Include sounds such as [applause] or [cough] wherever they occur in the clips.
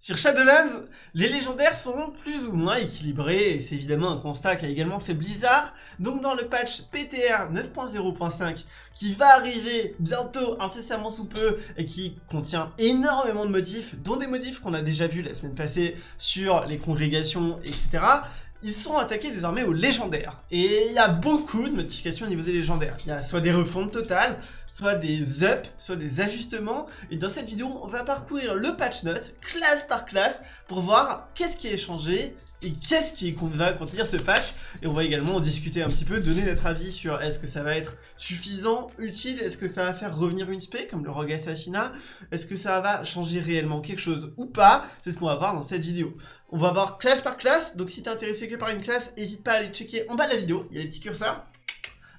Sur Shadowlands, les légendaires seront plus ou moins équilibrés, et c'est évidemment un constat qu'a également fait Blizzard. Donc dans le patch PTR 9.0.5, qui va arriver bientôt, incessamment sous peu, et qui contient énormément de modifs, dont des modifs qu'on a déjà vus la semaine passée sur les congrégations, etc., ils sont attaqués désormais aux légendaires. Et il y a beaucoup de modifications au niveau des légendaires. Il y a soit des refontes totales, soit des ups, soit des ajustements. Et dans cette vidéo, on va parcourir le patch note, classe par classe, pour voir qu'est-ce qui est changé et qu'est-ce qui va contenir ce patch et on va également en discuter un petit peu, donner notre avis sur est-ce que ça va être suffisant, utile, est-ce que ça va faire revenir une spé comme le Rogue Assassinat, est-ce que ça va changer réellement quelque chose ou pas, c'est ce qu'on va voir dans cette vidéo. On va voir classe par classe, donc si t'es intéressé que par une classe, n'hésite pas à aller checker en bas de la vidéo, il y a des petits curseurs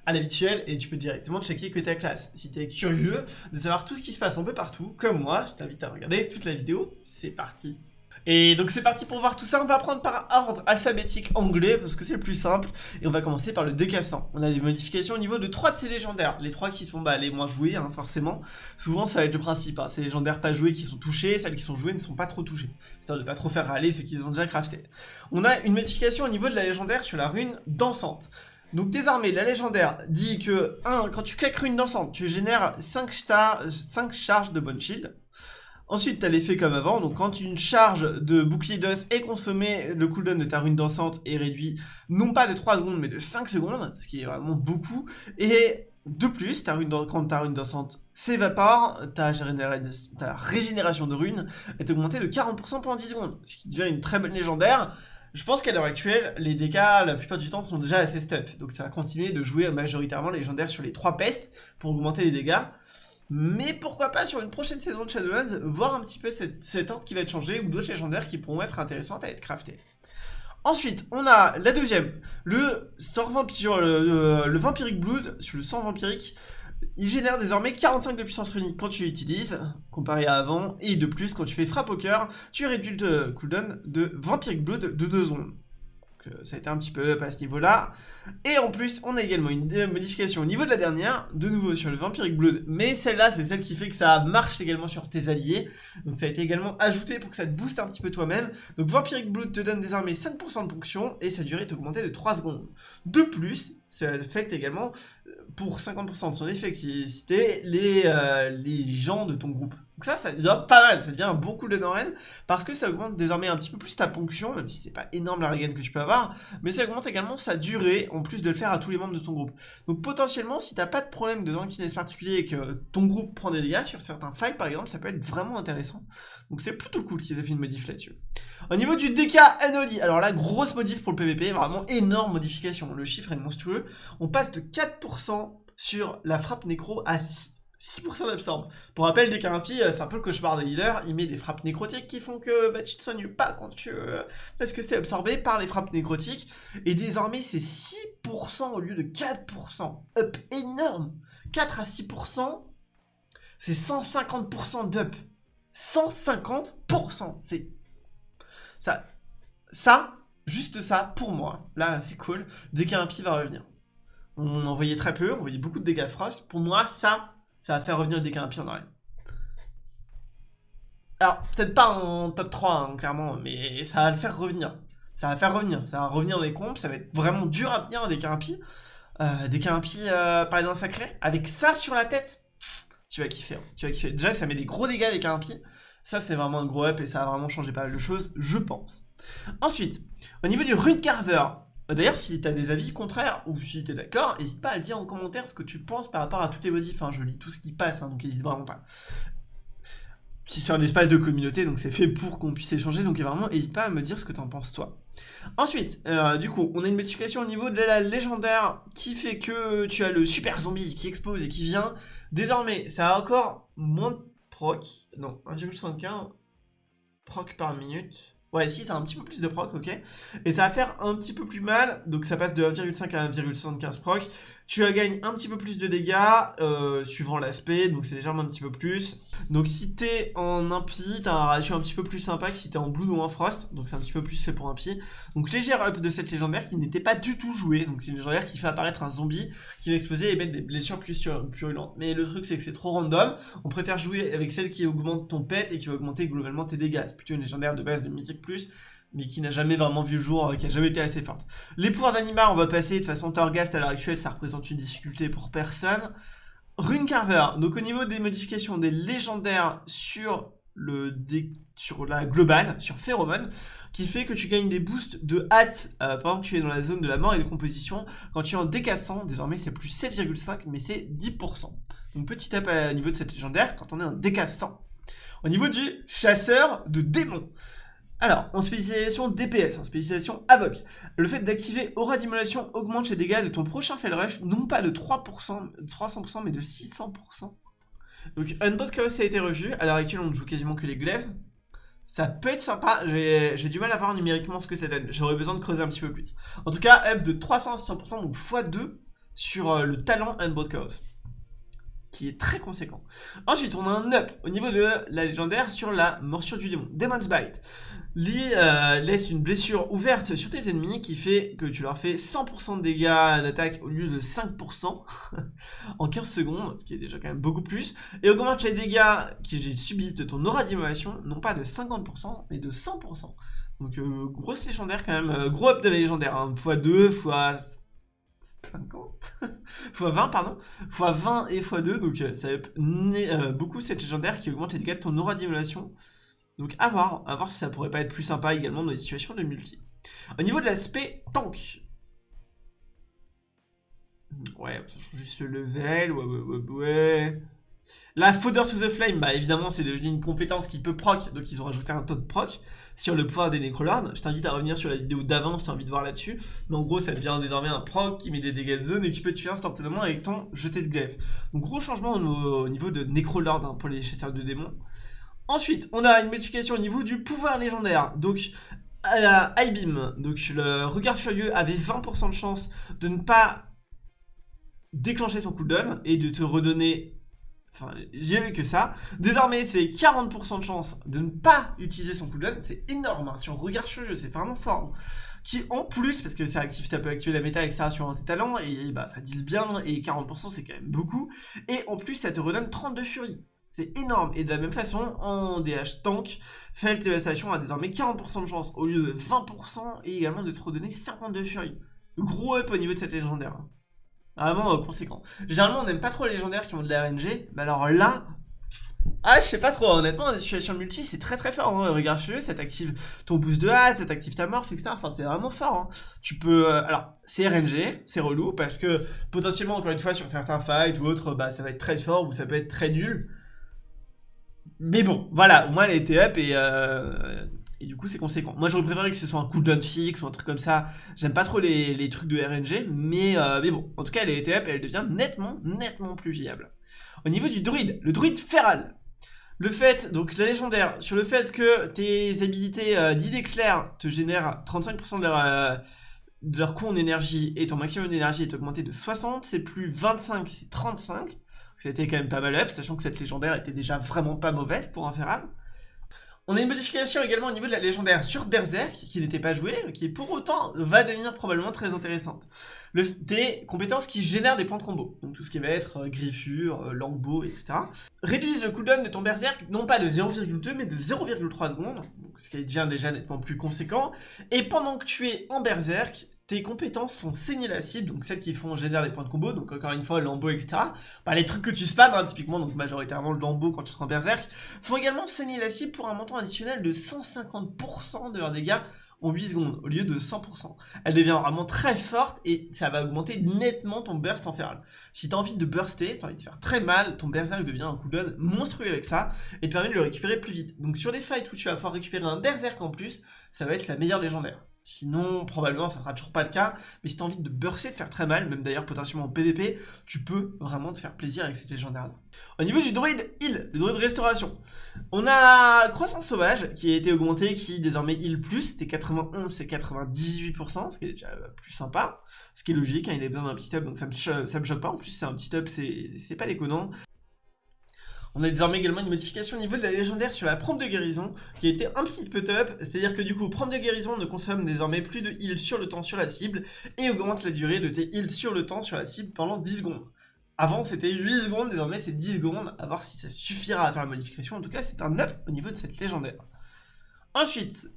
à l'habituel et tu peux directement checker que ta classe. Si tu es curieux de savoir tout ce qui se passe un peu partout, comme moi, je t'invite à regarder toute la vidéo, c'est parti et donc c'est parti pour voir tout ça, on va prendre par ordre alphabétique anglais parce que c'est le plus simple et on va commencer par le décassant. On a des modifications au niveau de trois de ces légendaires, les trois qui sont bah, les moins joués hein, forcément. Souvent ça va être le principe, hein. ces légendaires pas joués qui sont touchés, celles qui sont jouées ne sont pas trop touchées, histoire de pas trop faire râler ceux qui ont déjà crafté. On a une modification au niveau de la légendaire sur la rune dansante. Donc désormais, la légendaire dit que 1. Quand tu claques rune dansante, tu génères 5, 5 charges de bonne shield. Ensuite, tu as l'effet comme avant, donc quand une charge de bouclier d'os est consommée, le cooldown de ta rune dansante est réduit non pas de 3 secondes, mais de 5 secondes, ce qui est vraiment beaucoup. Et de plus, quand ta rune dansante s'évapore, ta, régénération de rune est augmentée de 40% pendant 10 secondes, ce qui devient une très bonne légendaire. Je pense qu'à l'heure actuelle, les dégâts, la plupart du temps, sont déjà assez stuff. Donc ça va continuer de jouer majoritairement légendaire sur les 3 pestes pour augmenter les dégâts. Mais pourquoi pas sur une prochaine saison de Shadowlands, voir un petit peu cette, ordre qui va être changé ou d'autres légendaires qui pourront être intéressantes à être craftées. Ensuite, on a la deuxième, le sort vampire, le, Vampiric Blood, sur le sang vampirique, il génère désormais 45 de puissance runique quand tu l'utilises, comparé à avant, et de plus, quand tu fais frappe au cœur, tu réduis le cooldown de Vampiric Blood de 2 secondes ça a été un petit peu up à ce niveau-là. Et en plus, on a également une modification au niveau de la dernière, de nouveau sur le Vampiric Blood, mais celle-là, c'est celle qui fait que ça marche également sur tes alliés. Donc ça a été également ajouté pour que ça te booste un petit peu toi-même. Donc Vampiric Blood te donne désormais 5% de ponction, et sa durée est augmentée de 3 secondes. De plus, ça affecte également, euh, pour 50% de son effectivité, les, euh, les gens de ton groupe. Donc ça, ça devient pas mal, ça devient un bon coup de Noren, parce que ça augmente désormais un petit peu plus ta ponction, même si c'est pas énorme la regain que tu peux avoir, mais ça augmente également sa durée, en plus de le faire à tous les membres de ton groupe. Donc potentiellement, si t'as pas de problème de tankiness particulier et que ton groupe prend des dégâts, sur certains fights par exemple, ça peut être vraiment intéressant. Donc c'est plutôt cool qu'ils aient fait une modif là-dessus. Au niveau du DK Anoli, alors là, grosse modif pour le PVP, vraiment énorme modification, le chiffre est monstrueux. On passe de 4% sur la frappe nécro à 6. 6% d'absorbe. Pour rappel, dès qu'un impie, euh, c'est un peu le cauchemar des healers, il met des frappes nécrotiques qui font que bah, tu te soignes pas quand tu... Euh, parce que c'est absorbé par les frappes nécrotiques. Et désormais, c'est 6% au lieu de 4%. Up énorme 4 à 6%, c'est 150% d'up. 150% C'est... Ça... Ça, juste ça, pour moi, là, c'est cool. Dès qu'un impie va revenir. On en voyait très peu, on voyait beaucoup de dégâts frost. Pour moi, ça, ça va faire revenir le pire en arrière. Alors, peut-être pas en top 3, hein, clairement, mais ça va le faire revenir. Ça va faire revenir. Ça va revenir dans les comptes, ça va être vraiment dur à tenir des Carapi. Euh, des Carapi euh, par exemple sacré. Avec ça sur la tête, tu vas kiffer. Hein. Tu vas kiffer. Déjà que ça met des gros dégâts des Carapi. Ça, c'est vraiment un gros up et ça va vraiment changer pas mal de choses, je pense. Ensuite, au niveau du Rune Carver, d'ailleurs, si tu as des avis contraires ou si tu es d'accord, n'hésite pas à le dire en commentaire ce que tu penses par rapport à tous tes modifs. Hein. Je lis tout ce qui passe, hein, donc n'hésite vraiment pas. Si c'est un espace de communauté, donc c'est fait pour qu'on puisse échanger, donc vraiment, n'hésite pas à me dire ce que tu en penses toi. Ensuite, euh, du coup, on a une modification au niveau de la légendaire qui fait que tu as le super zombie qui explose et qui vient. Désormais, ça a encore moins de proc, non, 1,75 proc par minute. Ouais, si, c'est un petit peu plus de proc, ok. Et ça va faire un petit peu plus mal, donc ça passe de 1,5 à 1,75 proc. Tu gagnes un petit peu plus de dégâts, euh, suivant l'aspect, donc c'est légèrement un petit peu plus. Donc si t'es en impie, t'as un ratio un petit peu plus sympa que si t'es en blue ou en frost, donc c'est un petit peu plus fait pour impie. Donc légère up de cette légendaire qui n'était pas du tout jouée, donc c'est une légendaire qui fait apparaître un zombie qui va exploser et mettre des blessures plus purulentes. Mais le truc c'est que c'est trop random, on préfère jouer avec celle qui augmente ton pet et qui va augmenter globalement tes dégâts. C'est plutôt une légendaire de base de mythique plus, mais qui n'a jamais vraiment vu le jour, euh, qui a jamais été assez forte. Les pouvoirs d'anima, on va passer, de façon Torghast à l'heure actuelle, ça représente une difficulté pour personne. Rune Carver, donc au niveau des modifications des légendaires sur la globale, sur Pheromone, qui fait que tu gagnes des boosts de hâte euh, pendant que tu es dans la zone de la mort et de composition. Quand tu es en décassant, désormais c'est plus 7,5, mais c'est 10%. Donc petit up au niveau de cette légendaire quand on est en décassant. Au niveau du chasseur de démons, alors, en spécialisation DPS, en spécialisation AVOC, le fait d'activer Aura d'Immolation augmente les dégâts de ton prochain Rush, non pas de 3%, 300%, mais de 600%. Donc, Unbot Chaos a été revu, à l'heure actuelle on ne joue quasiment que les glaives. Ça peut être sympa, j'ai du mal à voir numériquement ce que ça donne, j'aurais besoin de creuser un petit peu plus. En tout cas, up de 300 à 600%, donc x2 sur euh, le talent Unbot Chaos qui est très conséquent. Ensuite, on a un up au niveau de la légendaire sur la morsure du démon, Demon's Bite. Lee euh, laisse une blessure ouverte sur tes ennemis qui fait que tu leur fais 100% de dégâts d'attaque au lieu de 5% [laughs] en 15 secondes, ce qui est déjà quand même beaucoup plus, et augmente les dégâts qu'ils subissent de ton aura d'immolation, non pas de 50%, mais de 100%. Donc euh, grosse légendaire quand même, euh, gros up de la légendaire, hein, x2, x 50 x 20 pardon x 20 et x 2 donc ça up beaucoup cette légendaire qui augmente les dégâts de ton aura d'immolation donc à voir, à voir si ça pourrait pas être plus sympa également dans les situations de multi. Au niveau de l'aspect tank. Ouais, ça change juste le level, ouais, ouais, ouais, ouais. La Fodder to the Flame, bah évidemment c'est devenu une compétence qui peut proc, donc ils ont rajouté un taux de proc sur le pouvoir des Necrolords. Je t'invite à revenir sur la vidéo d'avant si t'as envie de voir là-dessus. Mais en gros ça devient désormais un proc qui met des dégâts de zone et qui peut tuer instantanément avec ton jeté de glaive. Donc gros changement au, niveau de Necrolord hein, pour les chasseurs de démons. Ensuite, on a une modification au niveau du pouvoir légendaire. Donc, à la High Beam, le regard furieux avait 20% de chance de ne pas déclencher son cooldown et de te redonner Enfin, j'ai vu que ça. Désormais, c'est 40% de chance de ne pas utiliser son cooldown. C'est énorme hein. sur Regard Furieux, c'est vraiment fort. Qui, en plus, parce que ça active, tu peux activer la méta, etc. sur un tes talents, et bah, ça deal bien, et 40% c'est quand même beaucoup. Et en plus, ça te redonne 32 furies. C'est énorme. Et de la même façon, en DH Tank, Felt Devastation a désormais 40% de chance au lieu de 20% et également de te redonner 52 furies. Gros up au niveau de cette légendaire. Vraiment euh, conséquent. Généralement, on n'aime pas trop les légendaires qui ont de la RNG, mais alors là, ah, je sais pas trop, honnêtement, dans des situations multi, c'est très très fort. Hein. Regarde sur ça t'active ton boost de hâte, ça t'active ta morph, etc. Enfin, c'est vraiment fort. Hein. Tu peux. Euh, alors, c'est RNG, c'est relou, parce que potentiellement, encore une fois, sur certains fights ou autres, bah, ça va être très fort ou ça peut être très nul. Mais bon, voilà, au moins elle a up et, euh, et du coup c'est conséquent. Moi j'aurais préféré que ce soit un cooldown fixe ou un truc comme ça. J'aime pas trop les, trucs de RNG, mais, euh, mais bon, en tout cas elle été up et elle devient nettement, nettement plus viable. Au niveau du druide, le druide feral. Le fait, donc la légendaire, sur le fait que tes habilités euh, d'idées claires te génèrent 35% de leur, euh, de leur coût en énergie et ton maximum d'énergie est augmenté de 60, c'est plus 25, c'est 35 ça a été quand même pas mal up, sachant que cette légendaire était déjà vraiment pas mauvaise pour un feral. On a une modification également au niveau de la légendaire sur Berserk, qui n'était pas jouée, qui pour autant va devenir probablement très intéressante. Des compétences qui génèrent des points de combo, donc tout ce qui va être euh, griffure, euh, longbow, etc. Réduisent le cooldown de ton Berserk, non pas de 0,2 mais de 0,3 secondes, ce qui devient déjà nettement plus conséquent. Et pendant que tu es en Berserk, tes compétences font saigner la cible, donc celles qui font générer des points de combo, donc encore une fois, lambeau, etc. Bah, les trucs que tu spams, hein, typiquement, donc majoritairement le lambeau quand tu seras en berserk, font également saigner la cible pour un montant additionnel de 150% de leurs dégâts en 8 secondes, au lieu de 100%. Elle devient vraiment très forte et ça va augmenter nettement ton burst en feral. Si tu as envie de burster, si tu as envie de faire très mal, ton berserk devient un cooldown monstrueux avec ça et te permet de le récupérer plus vite. Donc sur des fights où tu vas pouvoir récupérer un berserk en plus, ça va être la meilleure légendaire. Sinon, probablement, ça sera toujours pas le cas. Mais si t'as envie de burster, de faire très mal, même d'ailleurs potentiellement en PvP, tu peux vraiment te faire plaisir avec cette légendaire-là. Au niveau du druide heal, le druide restauration, on a croissance sauvage qui a été augmenté, qui désormais heal plus, c'était 91, c'est 98%, ce qui est déjà plus sympa, ce qui est logique, hein, il a besoin d'un petit up, donc ça me, ça me choque pas, en plus c'est un petit up, c'est pas déconnant. On a désormais également une modification au niveau de la légendaire sur la prompt de guérison qui a été un petit peu top, c'est-à-dire que du coup, prompt de guérison ne consomme désormais plus de heal sur le temps sur la cible et augmente la durée de tes heals sur le temps sur la cible pendant 10 secondes. Avant c'était 8 secondes, désormais c'est 10 secondes, à voir si ça suffira à faire la modification, en tout cas c'est un up au niveau de cette légendaire. Ensuite,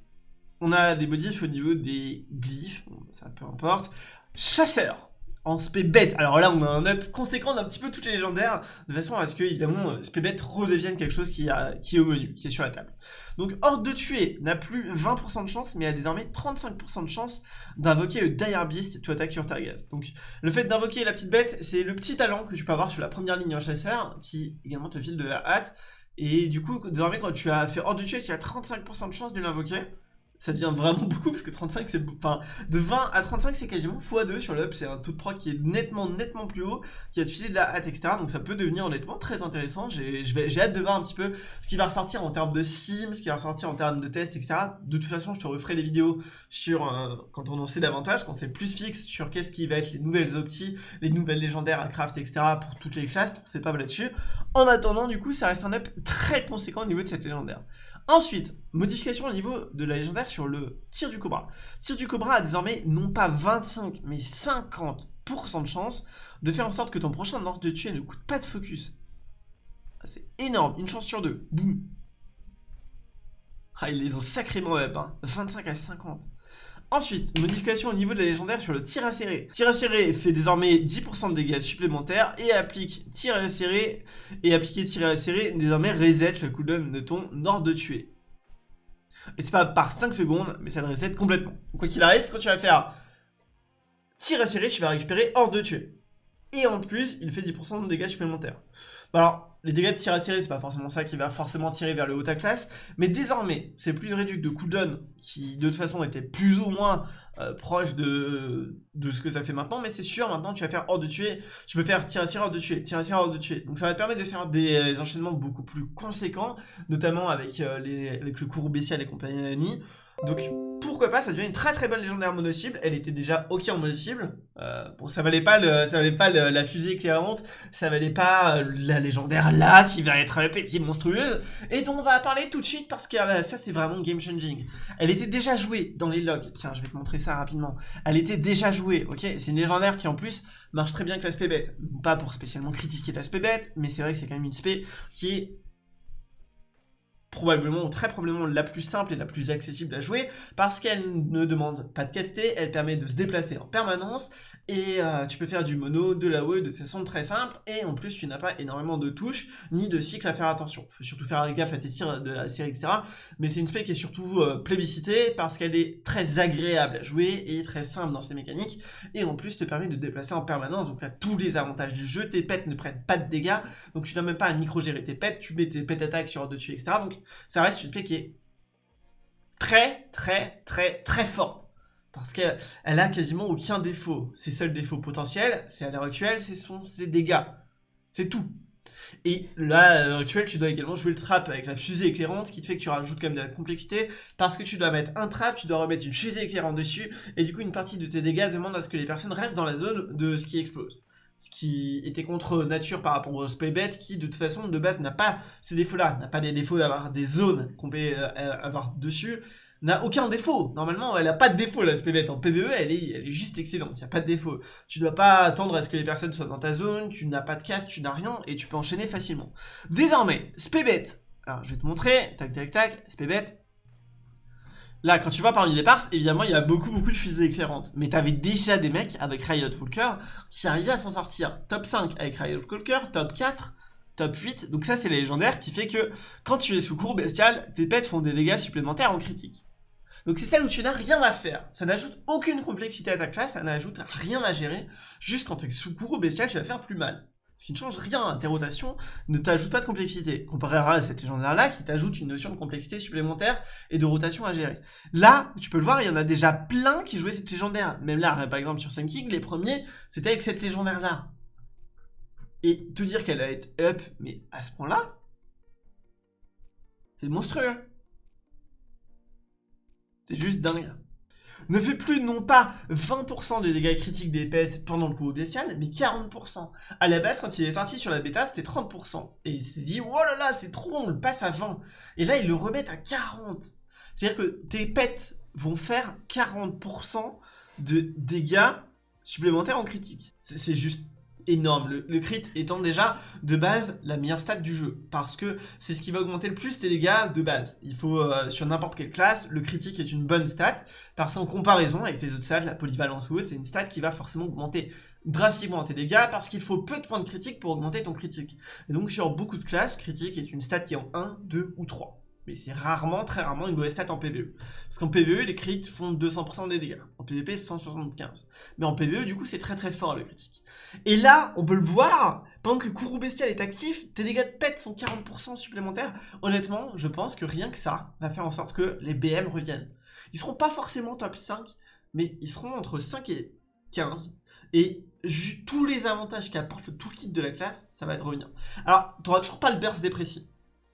on a des modifs au niveau des glyphes, ça peu importe. Chasseur en spé bête. Alors là, on a un up conséquent d'un petit peu toutes les légendaires, de façon à ce que, évidemment, euh, spé bête redevienne quelque chose qui, est au menu, qui est sur la table. Donc, Horde de tuer n'a plus 20% de chance, mais a désormais 35% de chance d'invoquer le Dire Beast to attaque your target. Donc, le fait d'invoquer la petite bête, c'est le petit talent que tu peux avoir sur la première ligne en chasseur, qui également te file de la hâte. Et du coup, désormais, quand tu as fait Horde de tuer, tu as 35% de chance de l'invoquer ça devient vraiment [laughs] beaucoup parce que 35 c'est enfin de 20 à 35 c'est quasiment x2 sur l'up. C'est un taux de proc qui est nettement nettement plus haut qui a de filer de la hâte etc donc ça peut devenir honnêtement très intéressant. J'ai hâte de voir un petit peu ce qui va ressortir en termes de sim ce qui va ressortir en termes de tests etc de toute façon je te referai des vidéos sur euh, quand on en sait davantage quand c'est plus fixe sur qu'est-ce qui va être les nouvelles optis les nouvelles légendaires à craft etc pour toutes les classes. On fait pas là-dessus. En attendant du coup ça reste un up très conséquent au niveau de cette légendaire Ensuite, modification au niveau de la légendaire sur le tir du cobra. Tir du cobra a désormais non pas 25 mais 50% de chance de faire en sorte que ton prochain ordre de tuer ne coûte pas de focus. Ah, c'est énorme, une chance sur deux. Boum. Ah, ils les ont sacrément up, hein. 25 à 50. Ensuite, modification au niveau de la légendaire sur le tir à serrer. Tir à serrer fait désormais 10% de dégâts supplémentaires et applique tir à serrer et appliquer tir à serrer désormais reset le cooldown de ton ordre de tuer. Et c'est pas par 5 secondes, mais ça le reset complètement. quoi qu'il arrive, quand tu vas faire tir à serrer, tu vas récupérer ordre de tuer. Et en plus, il fait 10% de dégâts supplémentaires. Alors, les dégâts de tir à serrer, c'est pas forcément ça qui va forcément tirer vers le haut à classe, mais désormais, c'est plus une réduction de cooldown qui de toute façon était plus ou moins euh, proche de, ce que ça fait maintenant, mais c'est sûr, maintenant tu vas faire hors de tuer, tu peux faire tir à serrer hors de tuer, tir à serrer hors de tuer, donc ça va te permettre de faire des, enchaînements beaucoup plus conséquents, notamment avec, euh, le courroux bestial et compagnie, donc pourquoi pas, ça devient une très très bonne légendaire mono-cible. Elle était déjà ok en mono-cible. Euh, bon, ça valait pas, le, ça valait pas la fusée éclairante, ça valait pas euh, la légendaire là qui va être épée, qui est monstrueuse, et dont on va parler tout de suite parce que euh, ça c'est vraiment game changing. Elle était déjà jouée dans les logs. Tiens, je vais te montrer ça rapidement. Elle était déjà jouée, ok? C'est une légendaire qui en plus marche très bien avec l'aspect bête. Pas pour spécialement critiquer l'aspect bête, mais c'est vrai que c'est quand même une spé qui est probablement, très probablement la plus simple et la plus accessible à jouer, parce qu'elle ne demande pas de caster, elle permet de se déplacer en permanence, et euh, tu peux faire du mono, de la WE de façon très simple, et en plus tu n'as pas énormément de touches, ni de cycles à faire attention. Faut surtout faire gaffe à tes tirs de la série, etc. Mais c'est une spec qui est surtout euh, plébiscitée, parce qu'elle est très agréable à jouer, et très simple dans ses mécaniques, et en plus te permet de te déplacer en permanence, donc tu as tous les avantages du jeu, tes pets ne prennent pas de dégâts, donc tu n'as même pas à micro-gérer tes pets, tu mets tes pets attaques sur dessus, etc. Donc ça reste une paix qui est très, très, très, très forte. Parce qu'elle a quasiment aucun défaut. Ses seuls défauts potentiels, c'est à l'heure actuelle, ce sont ses dégâts. C'est tout. Et là, à l'heure actuelle, tu dois également jouer le trap avec la fusée éclairante, ce qui te fait que tu rajoutes quand même de la complexité, parce que tu dois mettre un trap, tu dois remettre une fusée éclairante dessus, et du coup, une partie de tes dégâts demande à ce que les personnes restent dans la zone de ce qui explose qui était contre nature par rapport au Spaybet, qui de toute façon de base n'a pas ces défauts-là, n'a pas les défauts d'avoir des zones qu'on peut euh, avoir dessus, n'a aucun défaut. Normalement, elle n'a pas de défaut la Spaybet. En PvE, elle est, elle est juste excellente, il n'y a pas de défaut. Tu dois pas attendre à ce que les personnes soient dans ta zone, tu n'as pas de casse, tu n'as rien, et tu peux enchaîner facilement. Désormais, Spaybet, alors je vais te montrer, tac tac tac, Spaybet, Là, quand tu vois parmi les parts, évidemment, il y a beaucoup, beaucoup de fusées éclairantes. Mais t'avais déjà des mecs avec Riot Walker qui arrivaient à s'en sortir. Top 5 avec Riot Walker, top 4, top 8. Donc ça, c'est les légendaires qui fait que quand tu es sous cours bestial, tes pets font des dégâts supplémentaires en critique. Donc c'est celle où tu n'as rien à faire. Ça n'ajoute aucune complexité à ta classe, ça n'ajoute rien à gérer. Juste quand tu es sous cours bestial, tu vas faire plus mal. Qui ne change rien, tes rotations ne t'ajoutent pas de complexité, comparé à cette légendaire-là qui t'ajoute une notion de complexité supplémentaire et de rotation à gérer. Là, tu peux le voir, il y en a déjà plein qui jouaient cette légendaire. Même là, par exemple sur Sun King, les premiers, c'était avec cette légendaire-là. Et te dire qu'elle va être up, mais à ce point-là, c'est monstrueux. C'est juste dingue ne fait plus non pas 20% de dégâts critiques d'épée pendant le coup bestial, mais 40%. À la base, quand il est sorti sur la bêta, c'était 30%. Et il s'est dit, oh là là, c'est trop, on le passe à 20. Et là, ils le remettent à 40. C'est-à-dire que tes pets vont faire 40% de dégâts supplémentaires en critique. C'est juste énorme. Le, crit étant déjà de base la meilleure stat du jeu. Parce que c'est ce qui va augmenter le plus tes dégâts de base. Il faut, euh, sur n'importe quelle classe, le critique est une bonne stat. Parce qu'en comparaison avec les autres stats, la polyvalence ou autre, c'est une stat qui va forcément augmenter drastiquement tes dégâts parce qu'il faut peu de points de critique pour augmenter ton critique. Et donc sur beaucoup de classes, critique est une stat qui est en 1, 2 ou 3 mais c'est rarement, très rarement une mauvaise stat en PvE. Parce qu'en PvE, les crits font 200% des dégâts. En PvP, c'est 175. Mais en PvE, du coup, c'est très très fort le critique. Et là, on peut le voir, pendant que Kourou Bestial est actif, tes dégâts de pet sont 40% supplémentaires. Honnêtement, je pense que rien que ça va faire en sorte que les BM reviennent. Ils seront pas forcément top 5, mais ils seront entre 5 et 15. Et tous les avantages qu'apporte le toolkit de la classe, ça va être revenir. Alors, tu toujours pas le burst déprécis.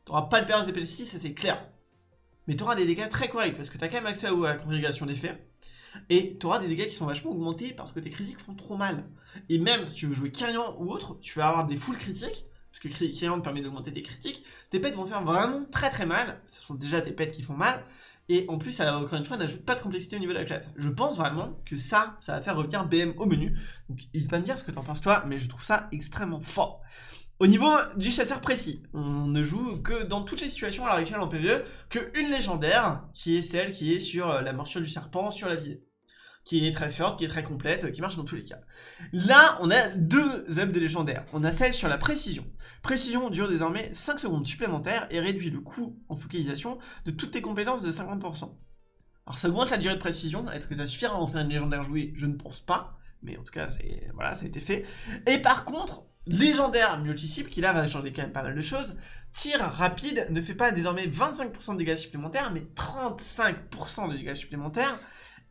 T'auras pas le perce des 6 ça c'est clair. Mais t'auras des dégâts très corrects, parce que t'as quand même accès à la congrégation d'effets. Et t'auras des dégâts qui sont vachement augmentés parce que tes critiques font trop mal. Et même si tu veux jouer Kyrian ou autre, tu vas avoir des full critiques, parce que Kyrian te permet d'augmenter tes critiques. Tes pets vont faire vraiment très très mal. Ce sont déjà tes pets qui font mal. Et en plus, ça, encore une fois, n'ajoute pas de complexité au niveau de la classe. Je pense vraiment que ça, ça va faire revenir BM au menu. Donc n'hésite pas à me dire ce que t'en penses toi, mais je trouve ça extrêmement fort. Au niveau du chasseur précis, on ne joue que dans toutes les situations à l'heure actuelle en PvE qu'une légendaire, qui est celle qui est sur euh, la morsure du serpent, sur la visée. Qui est très forte, qui est très complète, qui marche dans tous les cas. Là, on a deux ups de légendaire. On a celle sur la précision. Précision dure désormais 5 secondes supplémentaires et réduit le coût en focalisation de toutes tes compétences de 50%. Alors ça augmente la durée de précision, est-ce que ça suffira à en faire une légendaire jouée? Je ne pense pas, mais en tout cas, voilà, ça a été fait. Et par contre, légendaire multi-cible qui là va changer quand même pas mal de choses. Tir rapide ne fait pas désormais 25% de dégâts supplémentaires, mais 35% de dégâts supplémentaires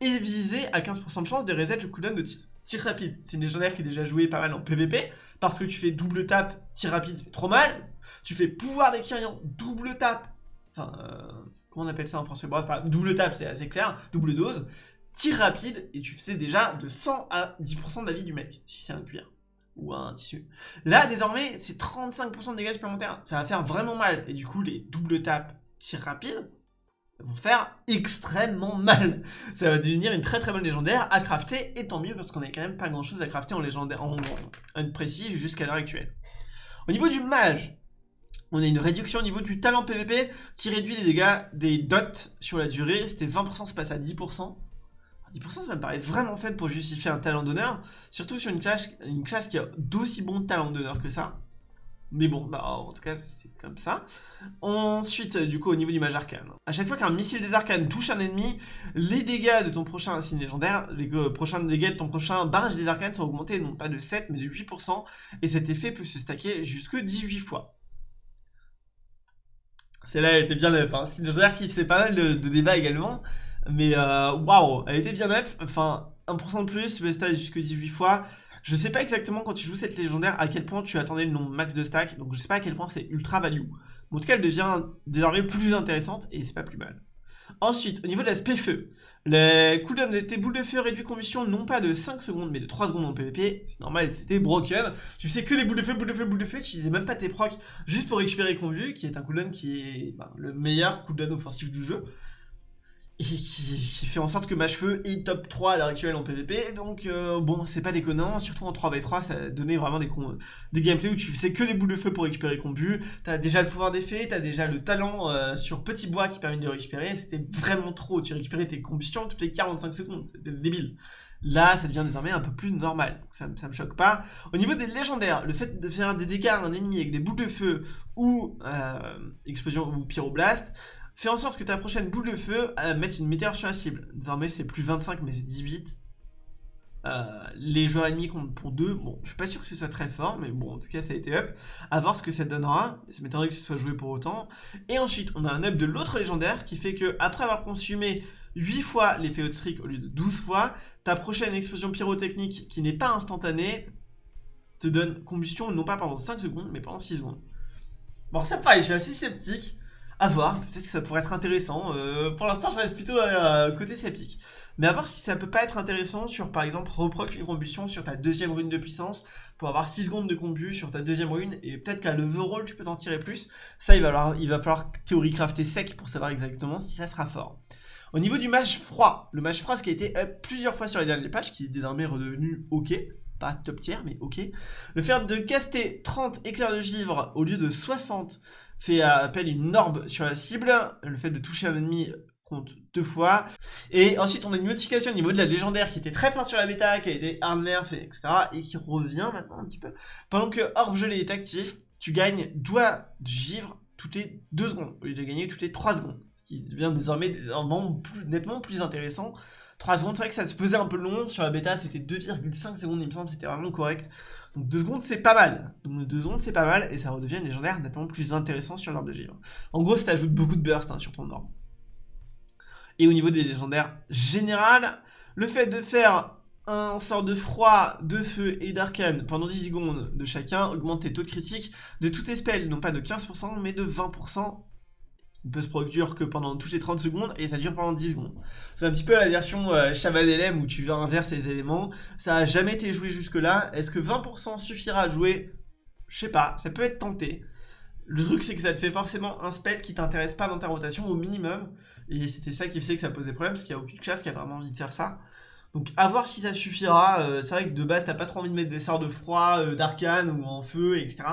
et visé à 15% de chance de reset le cooldown de tir. Tir rapide, c'est une légendaire qui est déjà jouée pas mal en PVP, parce que tu fais double tap, tir rapide, ça fait trop mal. Tu fais pouvoir des double tap, enfin, euh, comment on appelle ça en français Double tap, c'est assez clair, double dose, tir rapide, et tu fais déjà de 100 à 10% de la vie du mec, si c'est un cuir ou un tissu. Là, désormais, c'est 35% de dégâts supplémentaires. Ça va faire vraiment mal. Et du coup, les double tapes tir rapide vont faire extrêmement mal. Ça va devenir une très très bonne légendaire à crafter, et tant mieux parce qu'on n'a quand même pas grand chose à crafter en légendaire, en, en précis jusqu'à l'heure actuelle. Au niveau du mage, on a une réduction au niveau du talent PVP qui réduit les dégâts des dots sur la durée. C'était 20%, se passe à 10%. 10% ça me paraît vraiment faible pour justifier un talent d'honneur, surtout sur une classe, qui a d'aussi bons talents d'honneur que ça. Mais bon, bah en tout cas c'est comme ça. Ensuite, du coup au niveau du mage arcane. À chaque fois qu'un missile des arcanes touche un ennemi, les dégâts de ton prochain insigne légendaire, les prochains dégâts de ton prochain barrage des arcanes sont augmentés non pas de 7 mais de 8%, et cet effet peut se stacker jusque 18 fois. Celle-là elle était bien up, hein. une légendaire qui fait pas mal de, de débats également. Mais euh, waouh, elle était bien up. Enfin, 1% de plus, peux stack jusque 18 fois. Je sais pas exactement quand tu joues cette légendaire à quel point tu attendais le nombre max de stack. Donc je sais pas à quel point c'est ultra value. En tout cas, elle devient désormais plus intéressante et c'est pas plus mal. Ensuite, au niveau de l'aspect feu, les cooldowns de tes boules de feu réduit combustion non pas de 5 secondes mais de 3 secondes en PvP, c'est normal, c'était broken. Tu faisais que des boules de feu, boules de feu, boules de feu, tu utilisais même pas tes procs juste pour récupérer convu, qui est un cooldown qui est ben, le meilleur cooldown offensif du jeu et qui, fait en sorte que Mage-Feu est top 3 à l'heure actuelle en PvP, donc euh, bon, c'est pas déconnant, surtout en 3v3, ça donnait vraiment des, des gameplays où tu faisais que des boules de feu pour récupérer combu, t'as déjà le pouvoir d'effet, t'as déjà le talent euh, sur petit bois qui permet de récupérer, c'était vraiment trop, tu récupérais tes combustions toutes les 45 secondes, c'était débile. Là, ça devient désormais un peu plus normal, donc ça, ça me choque pas. Au niveau des légendaires, le fait de faire des dégâts à un ennemi avec des boules de feu ou euh, explosion ou pyroblast, Fais en sorte que ta prochaine boule de feu euh, mette une météore sur la cible. Désormais, c'est plus 25, mais c'est 18. Euh, les joueurs ennemis comptent pour 2, bon, je suis pas sûr que ce soit très fort, mais bon, en tout cas, ça a été up. À voir ce que ça donnera, ça m'étonnerait que ce soit joué pour autant. Et ensuite, on a un up de l'autre légendaire qui fait que, après avoir consumé 8 fois l'effet streak au lieu de 12 fois, ta prochaine explosion pyrotechnique qui n'est pas instantanée te donne combustion non pas pendant 5 secondes, mais pendant 6 secondes. Bon, ça pareil, je suis assez sceptique. À voir, peut-être que ça pourrait être intéressant. Euh, pour l'instant, je reste plutôt euh, côté sceptique. Mais à voir si ça peut pas être intéressant sur, par exemple, reproc une combustion sur ta deuxième rune de puissance pour avoir 6 secondes de combu sur ta deuxième rune. Et peut-être qu'à l'overall, tu peux t'en tirer plus. Ça, il va, falloir, il va falloir théorie crafter sec pour savoir exactement si ça sera fort. Au niveau du match froid, le match froid, ce qui a été up plusieurs fois sur les derniers patchs, qui est désormais redevenu ok, pas top tier, mais ok. Le fait de caster 30 éclairs de givre au lieu de 60 fait appel à une orbe sur la cible. Le fait de toucher un ennemi compte deux fois. Et ensuite, on a une notification au niveau de la légendaire qui était très forte sur la bêta, qui a été hard nerf, etc. et qui revient maintenant un petit peu. Pendant que orbe gelé est actif, tu gagnes doigt de givre toutes les 2 secondes, au lieu de gagner toutes les 3 secondes. Ce qui devient désormais nettement plus intéressant 3 secondes, c'est vrai que ça se faisait un peu long. Sur la bêta, c'était 2,5 secondes, il me semble, c'était vraiment correct. Donc 2 secondes, c'est pas mal. Donc 2 secondes, c'est pas mal, et ça redevient une légendaire nettement plus intéressant sur l'orbe de givre. En gros, ça ajoute beaucoup de burst hein, sur ton orbe. Et au niveau des légendaires générales, le fait de faire un sort de froid, de feu et d'arcane pendant 10 secondes de chacun augmente tes taux de critique de toutes spells, non pas de 15% mais de 20% ne peut se produire que pendant toutes les 30 secondes et ça dure pendant 10 secondes. C'est un petit peu la version euh, où tu inverser les éléments. Ça a jamais été joué jusque là. Est-ce que 20% suffira à jouer? Je sais pas, ça peut être tenté. Le truc c'est que ça te fait forcément un spell qui t'intéresse pas dans ta rotation au minimum. Et c'était ça qui faisait que ça posait problème parce qu'il n'y a aucune classe qui a vraiment envie de faire ça. Donc à voir si ça suffira, euh, c'est vrai que de base t'as pas trop envie de mettre des sorts de froid, euh, d'arcane ou en feu, etc.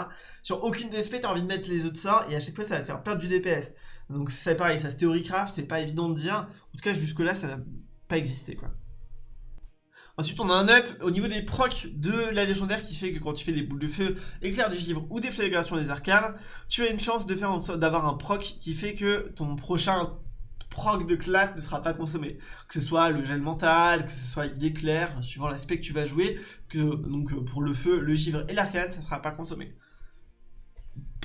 Sur aucune des t'as envie de mettre les autres sorts et à chaque fois ça va te faire perdre du DPS. Donc c'est pareil, ça se théorie-craft, c'est pas évident de dire. En tout cas jusque là ça n'a pas existé quoi. Ensuite, on a un up au niveau des procs de la légendaire qui fait que quand tu fais des boules de feu, éclair du givre ou déflagration des arcanes, tu as une chance de faire d'avoir un proc qui fait que ton prochain proc de classe ne sera pas consommé. Que ce soit le gel mental, que ce soit l'éclair, suivant l'aspect que tu vas jouer, que donc pour le feu, le givre et l'arcane, ça ne sera pas consommé.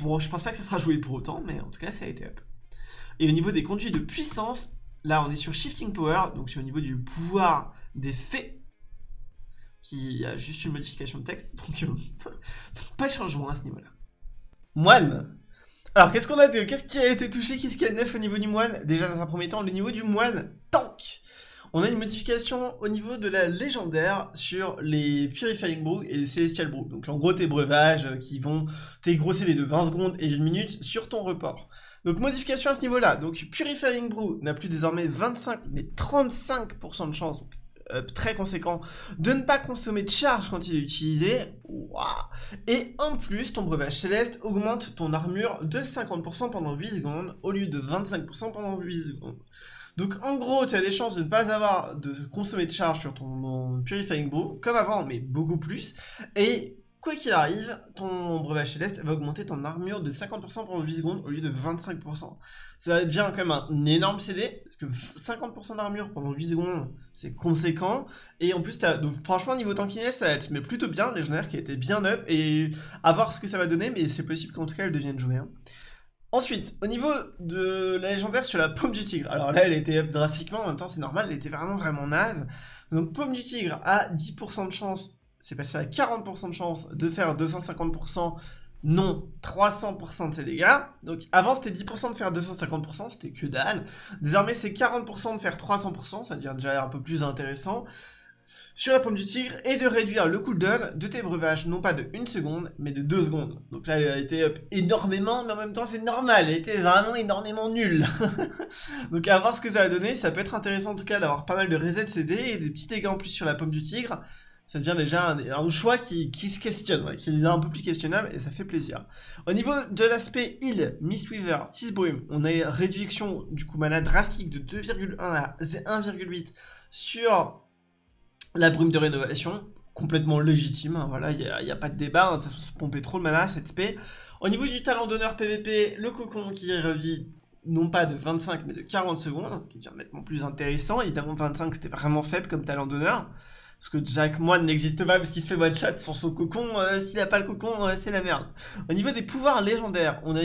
Bon, je pense pas que ça sera joué pour autant, mais en tout cas, ça a été up. Et au niveau des conduits de puissance, là, on est sur Shifting Power, donc c'est au niveau du pouvoir des faits, qui a juste une modification de texte, donc euh, [laughs] pas de changement à ce niveau-là. Moine alors, qu'est-ce qu'on a de... Qu'est-ce qui a été touché Qu'est-ce qu'il y a de neuf au niveau du moine? Déjà, dans un premier temps, le niveau du moine tank on a une modification au niveau de la légendaire sur les Purifying Brew et les Celestial Brew. Donc en gros tes breuvages qui vont, tes gros CD de 20 secondes et 1 minute sur ton report. Donc modification à ce niveau-là. Donc Purifying Brew n'a plus désormais 25 mais 35% de chance. Euh, très conséquent de ne pas consommer de charge quand il est utilisé. Et en plus, ton breuvage céleste augmente ton armure de 50% pendant 8 secondes au lieu de 25% pendant 8 secondes. Donc en gros, tu as des chances de ne pas avoir de consommer de charge sur ton Purifying Brew, comme avant, mais beaucoup plus. Et quoi qu'il arrive, ton breuvage céleste va augmenter ton armure de 50% pendant 8 secondes au lieu de 25%. Ça devient quand même un énorme CD, parce que 50% d'armure pendant 8 secondes, c'est conséquent. Et en plus, donc, franchement, niveau tankiness, ça se met plutôt bien, légendaire qui a été bien up, et à voir ce que ça va donner, mais c'est possible qu'en tout cas, elle devienne jouée. Hein. Ensuite, au niveau de la légendaire sur la paume du tigre, alors là elle était up drastiquement, en même temps c'est normal, elle était vraiment vraiment naze. Donc paume du tigre a 10% de chance, c'est passé à 40% de chance de faire 250%, non 300% de ses dégâts. Donc avant c'était 10% de faire 250%, c'était que dalle. Désormais c'est 40% de faire 300%, ça devient déjà un peu plus intéressant sur la pomme du tigre et de réduire le cooldown de tes breuvages, non pas de 1 seconde, mais de 2 secondes. Donc là, elle a été up énormément, mais en même temps, c'est normal, elle été vraiment énormément nulle. [laughs] Donc à voir ce que ça va donner, ça peut être intéressant en tout cas d'avoir pas mal de reset CD et des petits dégâts en plus sur la pomme du tigre. Ça devient déjà un, choix qui, se questionne, qui est un peu plus questionnable et ça fait plaisir. Au niveau de l'aspect heal, Mistweaver, Tisbrume, on a une réduction du coup mana drastique de 2,1 à 1,8 sur la brume de rénovation, complètement légitime, hein, voilà, il n'y a, pas de débat, hein, de toute façon, se pomper trop de mana, cette spé. Au niveau du talent d'honneur PVP, le cocon qui revit non pas de 25 mais de 40 secondes, ce qui est nettement plus intéressant. Évidemment 25 c'était vraiment faible comme talent d'honneur. Parce que Jack Moine n'existe pas parce qu'il se fait one shot sur son cocon. S'il a pas le cocon, c'est la merde. Au niveau des pouvoirs légendaires, on a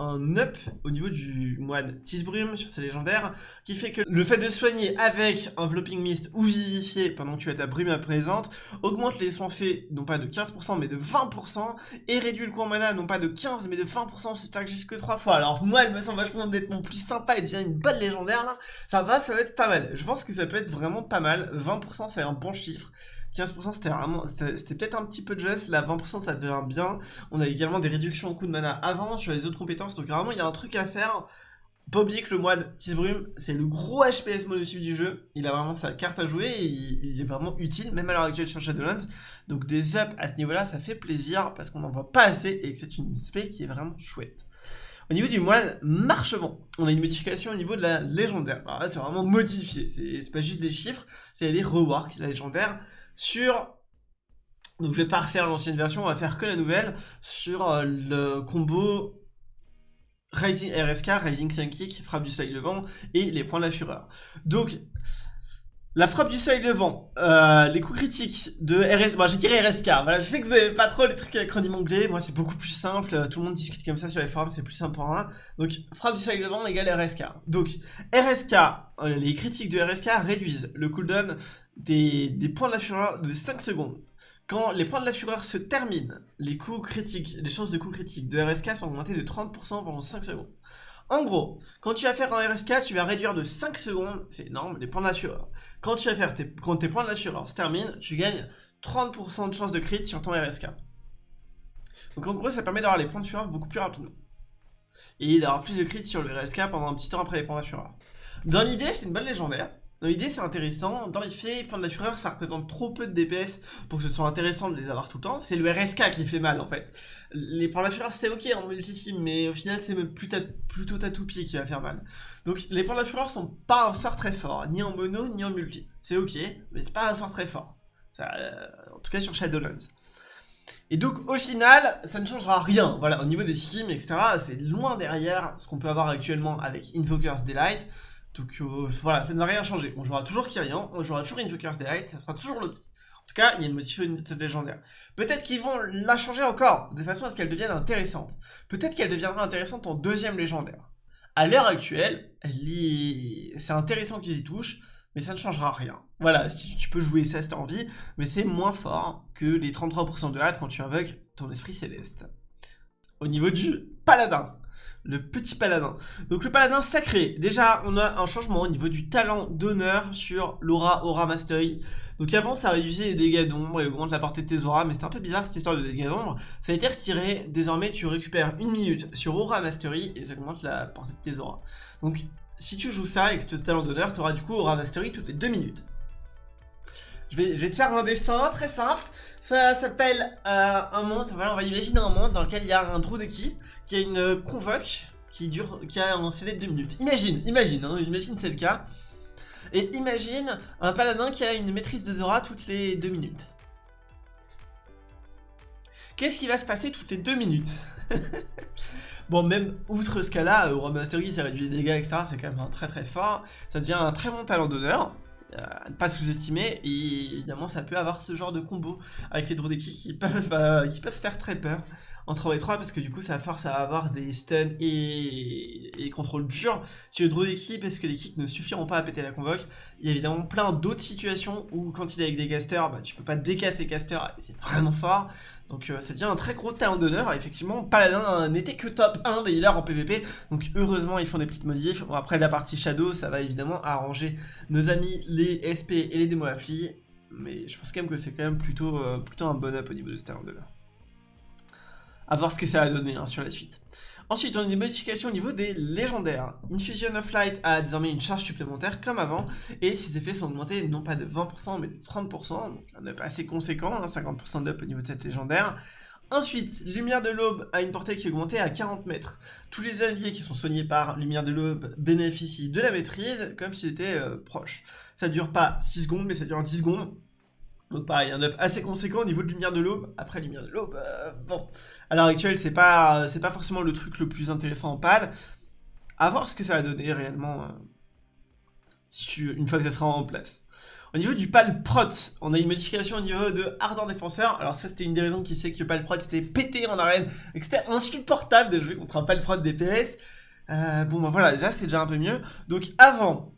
un up au niveau du moine Tisbrume sur ses légendaires, qui fait que le fait de soigner avec Enveloping Mist ou Vivifier pendant que tu as ta brume à présente, augmente les soins faits non pas de 15% mais de 20%, et réduit le coût en mana non pas de 15 mais de 20%, c'est stack jusque 3 fois. Alors moi elle me semble vachement d'être mon plus sympa et devient une bonne légendaire là, ça va, ça va être pas mal. Je pense que ça peut être vraiment pas mal, 20% c'est un bon chiffre. 15% c'était vraiment, c'était peut-être un petit peu juste, là 20% ça devient bien. On a également des réductions en coût de mana avant sur les autres compétences, donc vraiment il y a un truc à faire. Pas oublier que le moine Tisbrume, c'est le gros HPS monotype du jeu, il a vraiment sa carte à jouer, et il, est vraiment utile, même à l'heure actuelle sur Shadowlands, donc des ups à ce niveau-là, ça fait plaisir, parce qu'on n'en voit pas assez, et que c'est une spé qui est vraiment chouette. Au niveau du moine marchement, on a une modification au niveau de la légendaire. Alors là, c'est vraiment modifié, c'est pas juste des chiffres, c'est les rework, la légendaire sur... Donc je vais pas refaire l'ancienne version, on va faire que la nouvelle sur euh, le combo Rising RSK, Rising Kick, frappe du soleil levant et les points de la fureur. Donc la frappe du soleil levant, euh, les coups critiques de RS, bon, je dirais RSK, voilà, je sais que vous n'avez pas trop les trucs avec acronyme anglais, moi c'est beaucoup plus simple, tout le monde discute comme ça sur les forums, c'est plus simple pour moi. Donc frappe du soleil levant égale RSK. Donc RSK, euh, les critiques de RSK réduisent le cooldown des, points de la fureur de 5 secondes. Quand les points de la fureur se terminent, les coups critiques, les chances de coups critiques de RSK sont augmentées de 30% pendant 5 secondes. En gros, quand tu vas faire un RSK, tu vas réduire de 5 secondes, c'est énorme, les points de la fureur. Quand tu vas faire tes, quand tes points de la fureur se terminent, tu gagnes 30% de chances de crit sur ton RSK. Donc en gros, ça permet d'avoir les points de fureur beaucoup plus rapidement. Et d'avoir plus de crit sur le RSK pendant un petit temps après les points de la fureur. Dans l'idée, c'est une bonne légendaire. Dans l'idée, c'est intéressant. Dans les faits, point de la fureur, ça représente trop peu de DPS pour que ce soit intéressant de les avoir tout le temps. C'est le RSK qui fait mal, en fait. Les points de la fureur, c'est ok en multi mais au final, c'est plutôt ta toupie qui va faire mal. Donc, les points de la fureur sont pas un sort très fort, ni en mono, ni en multi. C'est ok, mais c'est pas un sort très fort. Euh, en tout cas, sur Shadowlands. Et donc au final, ça ne changera rien. Voilà, au niveau des sims, etc., c'est loin derrière ce qu'on peut avoir actuellement avec Invoker's Delight. Donc voilà, ça ne va rien changer. On jouera toujours Kyrian, on jouera toujours Invoker's Delight, ça sera toujours l'autre. En tout cas, il y a une cette légendaire. Peut-être qu'ils vont la changer encore, de façon à ce qu'elle devienne intéressante. Peut-être qu'elle deviendra intéressante en deuxième légendaire. À l'heure actuelle, c'est intéressant qu'ils y touchent, mais ça ne changera rien. Voilà, si tu peux jouer ça si tu as envie, mais c'est moins fort que les 33% de hâte quand tu invoques ton esprit céleste. Au niveau du paladin, le petit paladin. Donc le paladin sacré, déjà on a un changement au niveau du talent d'honneur sur l'aura aura mastery. Donc avant ça réduisait les dégâts d'ombre et augmente la portée de tes auras, mais c'était un peu bizarre cette histoire de dégâts d'ombre. Ça a été retiré, désormais tu récupères une minute sur aura mastery et ça augmente la portée de tes auras. Donc si tu joues ça avec ce talent d'honneur, tu auras du coup aura mastery toutes les deux minutes. Je vais, te faire un dessin très simple. Ça s'appelle euh, un monde. Voilà, on va imaginer un monde dans lequel il y a un de qui qui a une convoque qui dure, qui a un CD de 2 minutes. Imagine, imagine, hein, imagine c'est le cas. Et imagine un paladin qui a une maîtrise de Zora toutes les 2 minutes. Qu'est-ce qui va se passer toutes les 2 minutes? [laughs] Bon, même outre ce cas-là, Aura Mastery, ça réduit les dégâts, etc. C'est quand même un très très fort. Ça devient un très bon talent d'honneur. Euh, à ne pas sous-estimer et évidemment ça peut avoir ce genre de combo avec les Drodeki qui peuvent, euh, qui peuvent faire très peur en 3 et 3 parce que du coup ça force à avoir des stuns et, des contrôles durs sur le Drodeki parce que les kicks ne suffiront pas à péter la convoque. Il y a évidemment plein d'autres situations où quand il est avec des casters bah, tu peux pas décasser casters et c'est vraiment fort donc euh, ça devient un très gros talent d'honneur. Effectivement, Paladin n'était que top 1 des healers en PvP. Donc heureusement, ils font des petites modifs. après la partie Shadow, ça va évidemment arranger nos amis les SP et les démos affli. Mais je pense quand même que c'est quand même plutôt, euh, plutôt un bon up au niveau de ce talent d'honneur. A voir ce que ça va donner hein, sur la suite. Ensuite, on a des modifications au niveau des légendaires. Infusion of Light a désormais une charge supplémentaire comme avant, et ses effets sont augmentés non pas de 20% mais de 30%, donc un up assez conséquent, 50% hein, d'up au niveau de cette légendaire. Ensuite, Lumière de l'Aube a une portée qui est augmentée à 40 mètres. Tous les alliés qui sont soignés par Lumière de l'Aube bénéficient de la maîtrise, comme s'ils étaient euh, proches. Ça dure pas 6 secondes, mais ça dure 10 secondes. Donc pareil, un up assez conséquent au niveau de lumière de l'aube. Après lumière de l'aube, euh, bon. À l'heure actuelle, c'est pas, pas forcément le truc le plus intéressant en pâle. À voir ce que ça va donner réellement euh, une fois que ça sera en place. Au niveau du pal prot, on a une modification au niveau de ardent défenseur. Alors ça c'était une des raisons qui fait que pal prot c'était pété en arène et que c'était insupportable de jouer contre un pal prot DPS. Euh, bon bah voilà, déjà c'est déjà un peu mieux. Donc avant,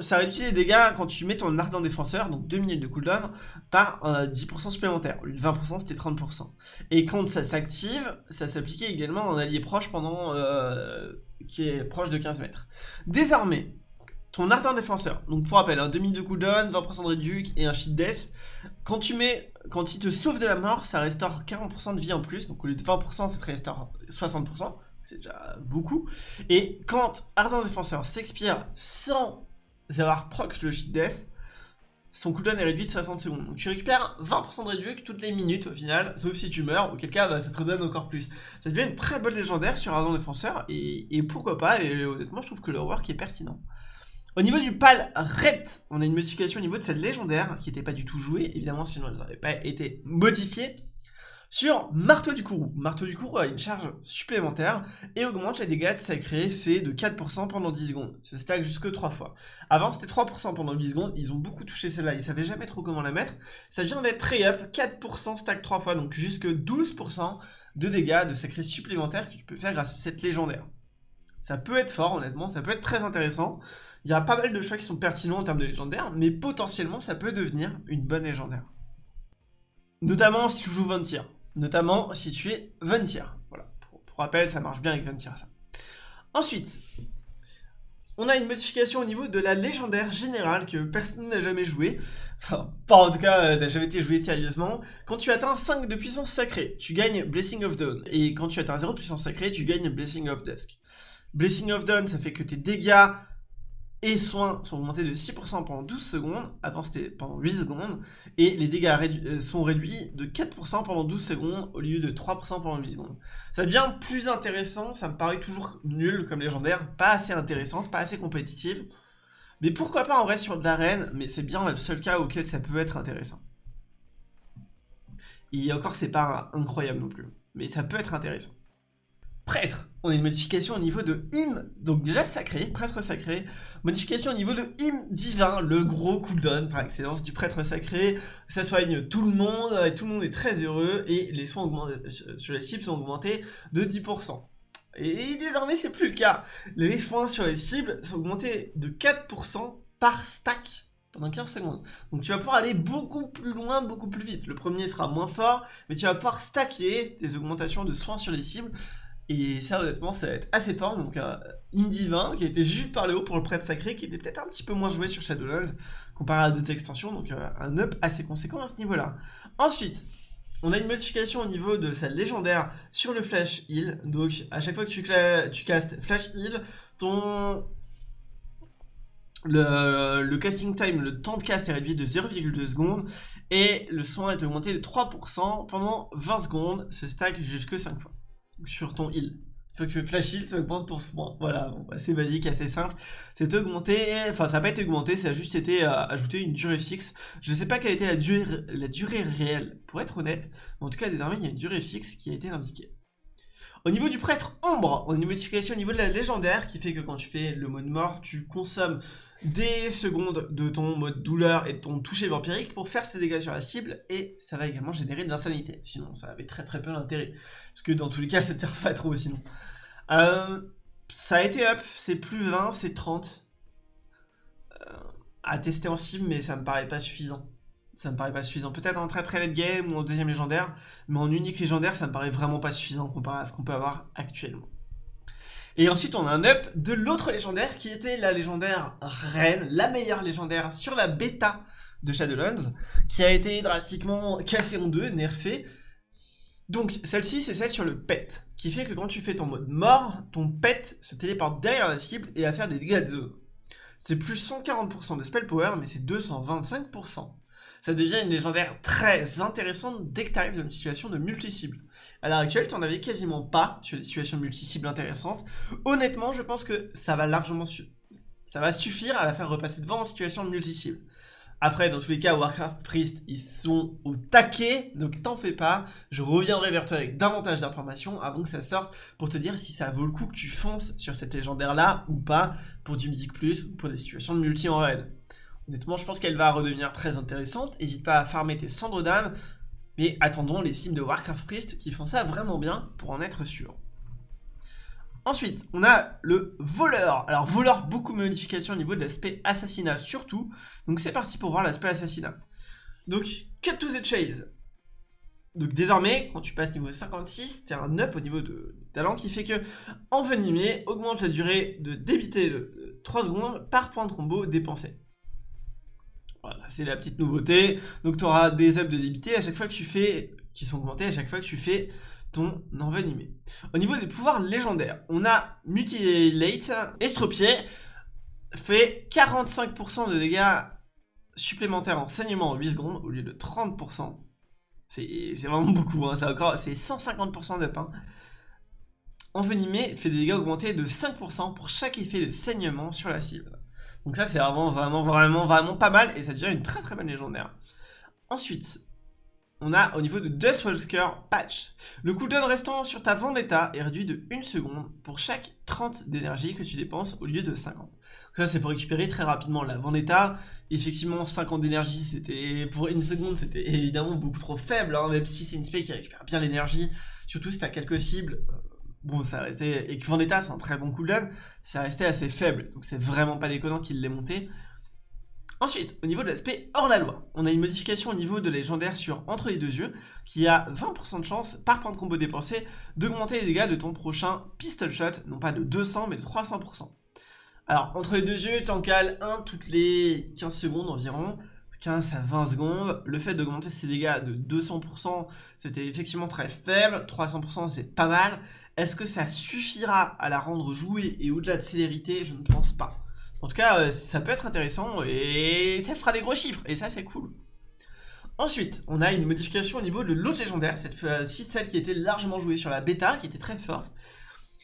ça réduit les dégâts quand tu mets ton ardent défenseur, donc 2 minutes de cooldown, par 10% euh, supplémentaire. Au lieu de 20%, c'était 30%. Et quand ça s'active, ça s'appliquait également en allié proche pendant... Euh, qui est proche de 15 mètres. Désormais, ton ardent défenseur, donc pour rappel, un demi de cooldown, 20% de réduc et un cheat death, quand tu mets, quand il te sauve de la mort, ça restaure 40% de vie en plus, donc au lieu de 20%, ça te restaure 60%, c'est déjà beaucoup, et quand ardent défenseur s'expire sans avoir proc le cheat death, son cooldown est réduit de 60 secondes. Donc tu récupères 20% de réduc toutes les minutes au final, sauf si tu meurs, auquel cas bah, ça te redonne encore plus. Ça devient une très bonne légendaire sur Ardent Défenseur, et, pourquoi pas, et honnêtement je trouve que le work est pertinent. Au niveau du pal red, on a une modification au niveau de cette légendaire qui n'était pas du tout jouée, évidemment sinon elle n'aurait pas été modifiée. Sur Marteau du Kourou. Marteau du Kourou a une charge supplémentaire et augmente les dégâts de sacré fait de 4% pendant 10 secondes. Ce stack jusque 3 fois. Avant c'était 3% pendant 10 secondes, ils ont beaucoup touché celle-là, ils savaient jamais trop comment la mettre. Ça vient d'être très up, 4% stack 3 fois, donc jusque 12% de dégâts de sacré supplémentaires que tu peux faire grâce à cette légendaire. Ça peut être fort honnêtement, ça peut être très intéressant. Il y a pas mal de choix qui sont pertinents en termes de légendaire, mais potentiellement ça peut devenir une bonne légendaire. Notamment si tu joues Ventir. Notamment si tu es Ventir. Voilà, pour, rappel, ça marche bien avec Ventir ça. Ensuite, on a une modification au niveau de la légendaire générale que personne n'a jamais joué. Enfin, pas en tout cas, euh, n'a jamais été joué sérieusement. Quand tu atteins 5 de puissance sacrée, tu gagnes Blessing of Dawn. Et quand tu atteins 0 de puissance sacrée, tu gagnes Blessing of Dusk. Blessing of Dawn, ça fait que tes dégâts et soins sont augmentés de 6% pendant 12 secondes, avant c'était pendant 8 secondes, et les dégâts euh, sont réduits de 4% pendant 12 secondes au lieu de 3% pendant 8 secondes. Ça devient plus intéressant, ça me paraît toujours nul comme légendaire, pas assez intéressante, pas assez compétitive, mais pourquoi pas en vrai sur de l'arène, mais c'est bien le seul cas auquel ça peut être intéressant. Et encore c'est pas incroyable non plus, mais ça peut être intéressant. Prêtre, on a une modification au niveau de hymne, donc déjà sacré, prêtre sacré, modification au niveau de hymne divin, le gros cooldown par excellence du prêtre sacré, ça soigne tout le monde, et tout le monde est très heureux, et les soins sur les cibles sont augmentés de 10%. Et désormais c'est plus le cas, les soins sur les cibles sont augmentés de 4% par stack pendant 15 secondes. Donc tu vas pouvoir aller beaucoup plus loin, beaucoup plus vite. Le premier sera moins fort, mais tu vas pouvoir stacker tes augmentations de soins sur les cibles et ça, honnêtement, ça va être assez fort. Donc, un Indivin qui a été juste par le haut pour le prêtre sacré, qui était peut-être un petit peu moins joué sur Shadowlands comparé à d'autres extensions. Donc, euh, un up assez conséquent à ce niveau-là. Ensuite, on a une modification au niveau de sa légendaire sur le flash heal. Donc, à chaque fois que tu, tu castes flash heal, ton le, le, casting time, le temps de cast est réduit de 0,2 secondes et le soin est augmenté de 3% pendant 20 secondes, ce stack jusque 5 fois sur ton heal. Une fois que tu fais flash heal, ça augmente ton soin. Voilà, assez basique, assez simple. C'est augmenté, enfin ça n'a pas été augmenté, ça a juste été euh, ajouté une durée fixe. Je ne sais pas quelle était la durée, la durée réelle, pour être honnête. Mais en tout cas, désormais, il y a une durée fixe qui a été indiquée. Au niveau du prêtre ombre, on a une modification au niveau de la légendaire qui fait que quand tu fais le mode mort, tu consommes des secondes de ton mode douleur et de ton toucher vampirique pour faire ses dégâts sur la cible et ça va également générer de l'insanité. Sinon, ça avait très très peu d'intérêt. Parce que dans tous les cas, [laughs] ça ne pas trop sinon. Euh, ça a été up, c'est plus 20, c'est 30. Euh, à tester en cible, mais ça me paraît pas suffisant. Ça me paraît pas suffisant. Peut-être en très très late game ou en deuxième légendaire, mais en unique légendaire, ça me paraît vraiment pas suffisant comparé à ce qu'on peut avoir actuellement. Et ensuite, on a un up de l'autre légendaire qui était la légendaire reine, la meilleure légendaire sur la bêta de Shadowlands, qui a été drastiquement cassée en deux, nerfée. Donc, celle-ci, c'est celle sur le pet, qui fait que quand tu fais ton mode mort, ton pet se téléporte derrière la cible et va faire des dégâts de zone. C'est plus 140% de spell power, mais c'est 225% ça devient une légendaire très intéressante dès que tu arrives dans une situation de multi-cible. À l'heure actuelle, tu n'en avais quasiment pas sur des situations multi-cibles intéressantes. Honnêtement, je pense que ça va largement suffire à la faire repasser devant en situation de multi-cible. Après, dans tous les cas, Warcraft Priest, ils sont au taquet, donc t'en fais pas. Je reviendrai vers toi avec davantage d'informations avant que ça sorte pour te dire si ça vaut le coup que tu fonces sur cette légendaire-là ou pas pour du Mythic Plus ou pour des situations de multi en raid. Honnêtement, je pense qu'elle va redevenir très intéressante. N'hésite pas à farmer tes cendres d'âme. Mais attendons les sims de Warcraft Priest qui font ça vraiment bien pour en être sûr. Ensuite, on a le voleur. Alors, voleur, beaucoup de modifications au niveau de l'aspect assassinat, surtout. Donc, c'est parti pour voir l'aspect assassinat. Donc, cut to the chase. Donc, désormais, quand tu passes niveau 56, tu as un up au niveau de talent qui fait que envenimer augmente la durée de débiter de 3 secondes par point de combo dépensé. Voilà, ça c'est la petite nouveauté. Donc, tu auras des ups de débité à chaque fois que tu fais, qui sont augmentés à chaque fois que tu fais ton envenimé. Au niveau des pouvoirs légendaires, on a Mutilate, Estropié, fait 45% de dégâts supplémentaires en saignement en 8 secondes au lieu de 30%. C'est vraiment beaucoup, hein, c'est 150% de pain. Envenimé fait des dégâts augmentés de 5% pour chaque effet de saignement sur la cible. Donc ça c'est vraiment vraiment vraiment vraiment pas mal et ça devient une très très bonne légendaire. Ensuite, on a au niveau de Dustwalker Patch. Le cooldown restant sur ta Vendetta est réduit de 1 seconde pour chaque 30 d'énergie que tu dépenses au lieu de 50. ça c'est pour récupérer très rapidement la Vendetta. Effectivement 50 d'énergie c'était pour une seconde c'était évidemment beaucoup trop faible, hein, même si c'est une spé qui récupère bien l'énergie, surtout si tu as quelques cibles. Bon, ça restait. Et que Vendetta, c'est un très bon cooldown, ça restait assez faible. Donc, c'est vraiment pas déconnant qu'il l'ait monté. Ensuite, au niveau de l'aspect hors la loi, on a une modification au niveau de légendaire sur Entre les deux yeux, qui a 20% de chance, par point de combo dépensé, d'augmenter les dégâts de ton prochain pistol shot, non pas de 200, mais de 300%. Alors, Entre les deux yeux, t'en cales un toutes les 15 secondes environ, 15 à 20 secondes. Le fait d'augmenter ses dégâts de 200%, c'était effectivement très faible, 300% c'est pas mal. Est-ce que ça suffira à la rendre jouée et au-delà de célérité? Je ne pense pas. En tout cas, euh, ça peut être intéressant et ça fera des gros chiffres. Et ça, c'est cool. Ensuite, on a une modification au niveau de l'autre légendaire, cette fois-ci celle qui était largement jouée sur la bêta, qui était très forte,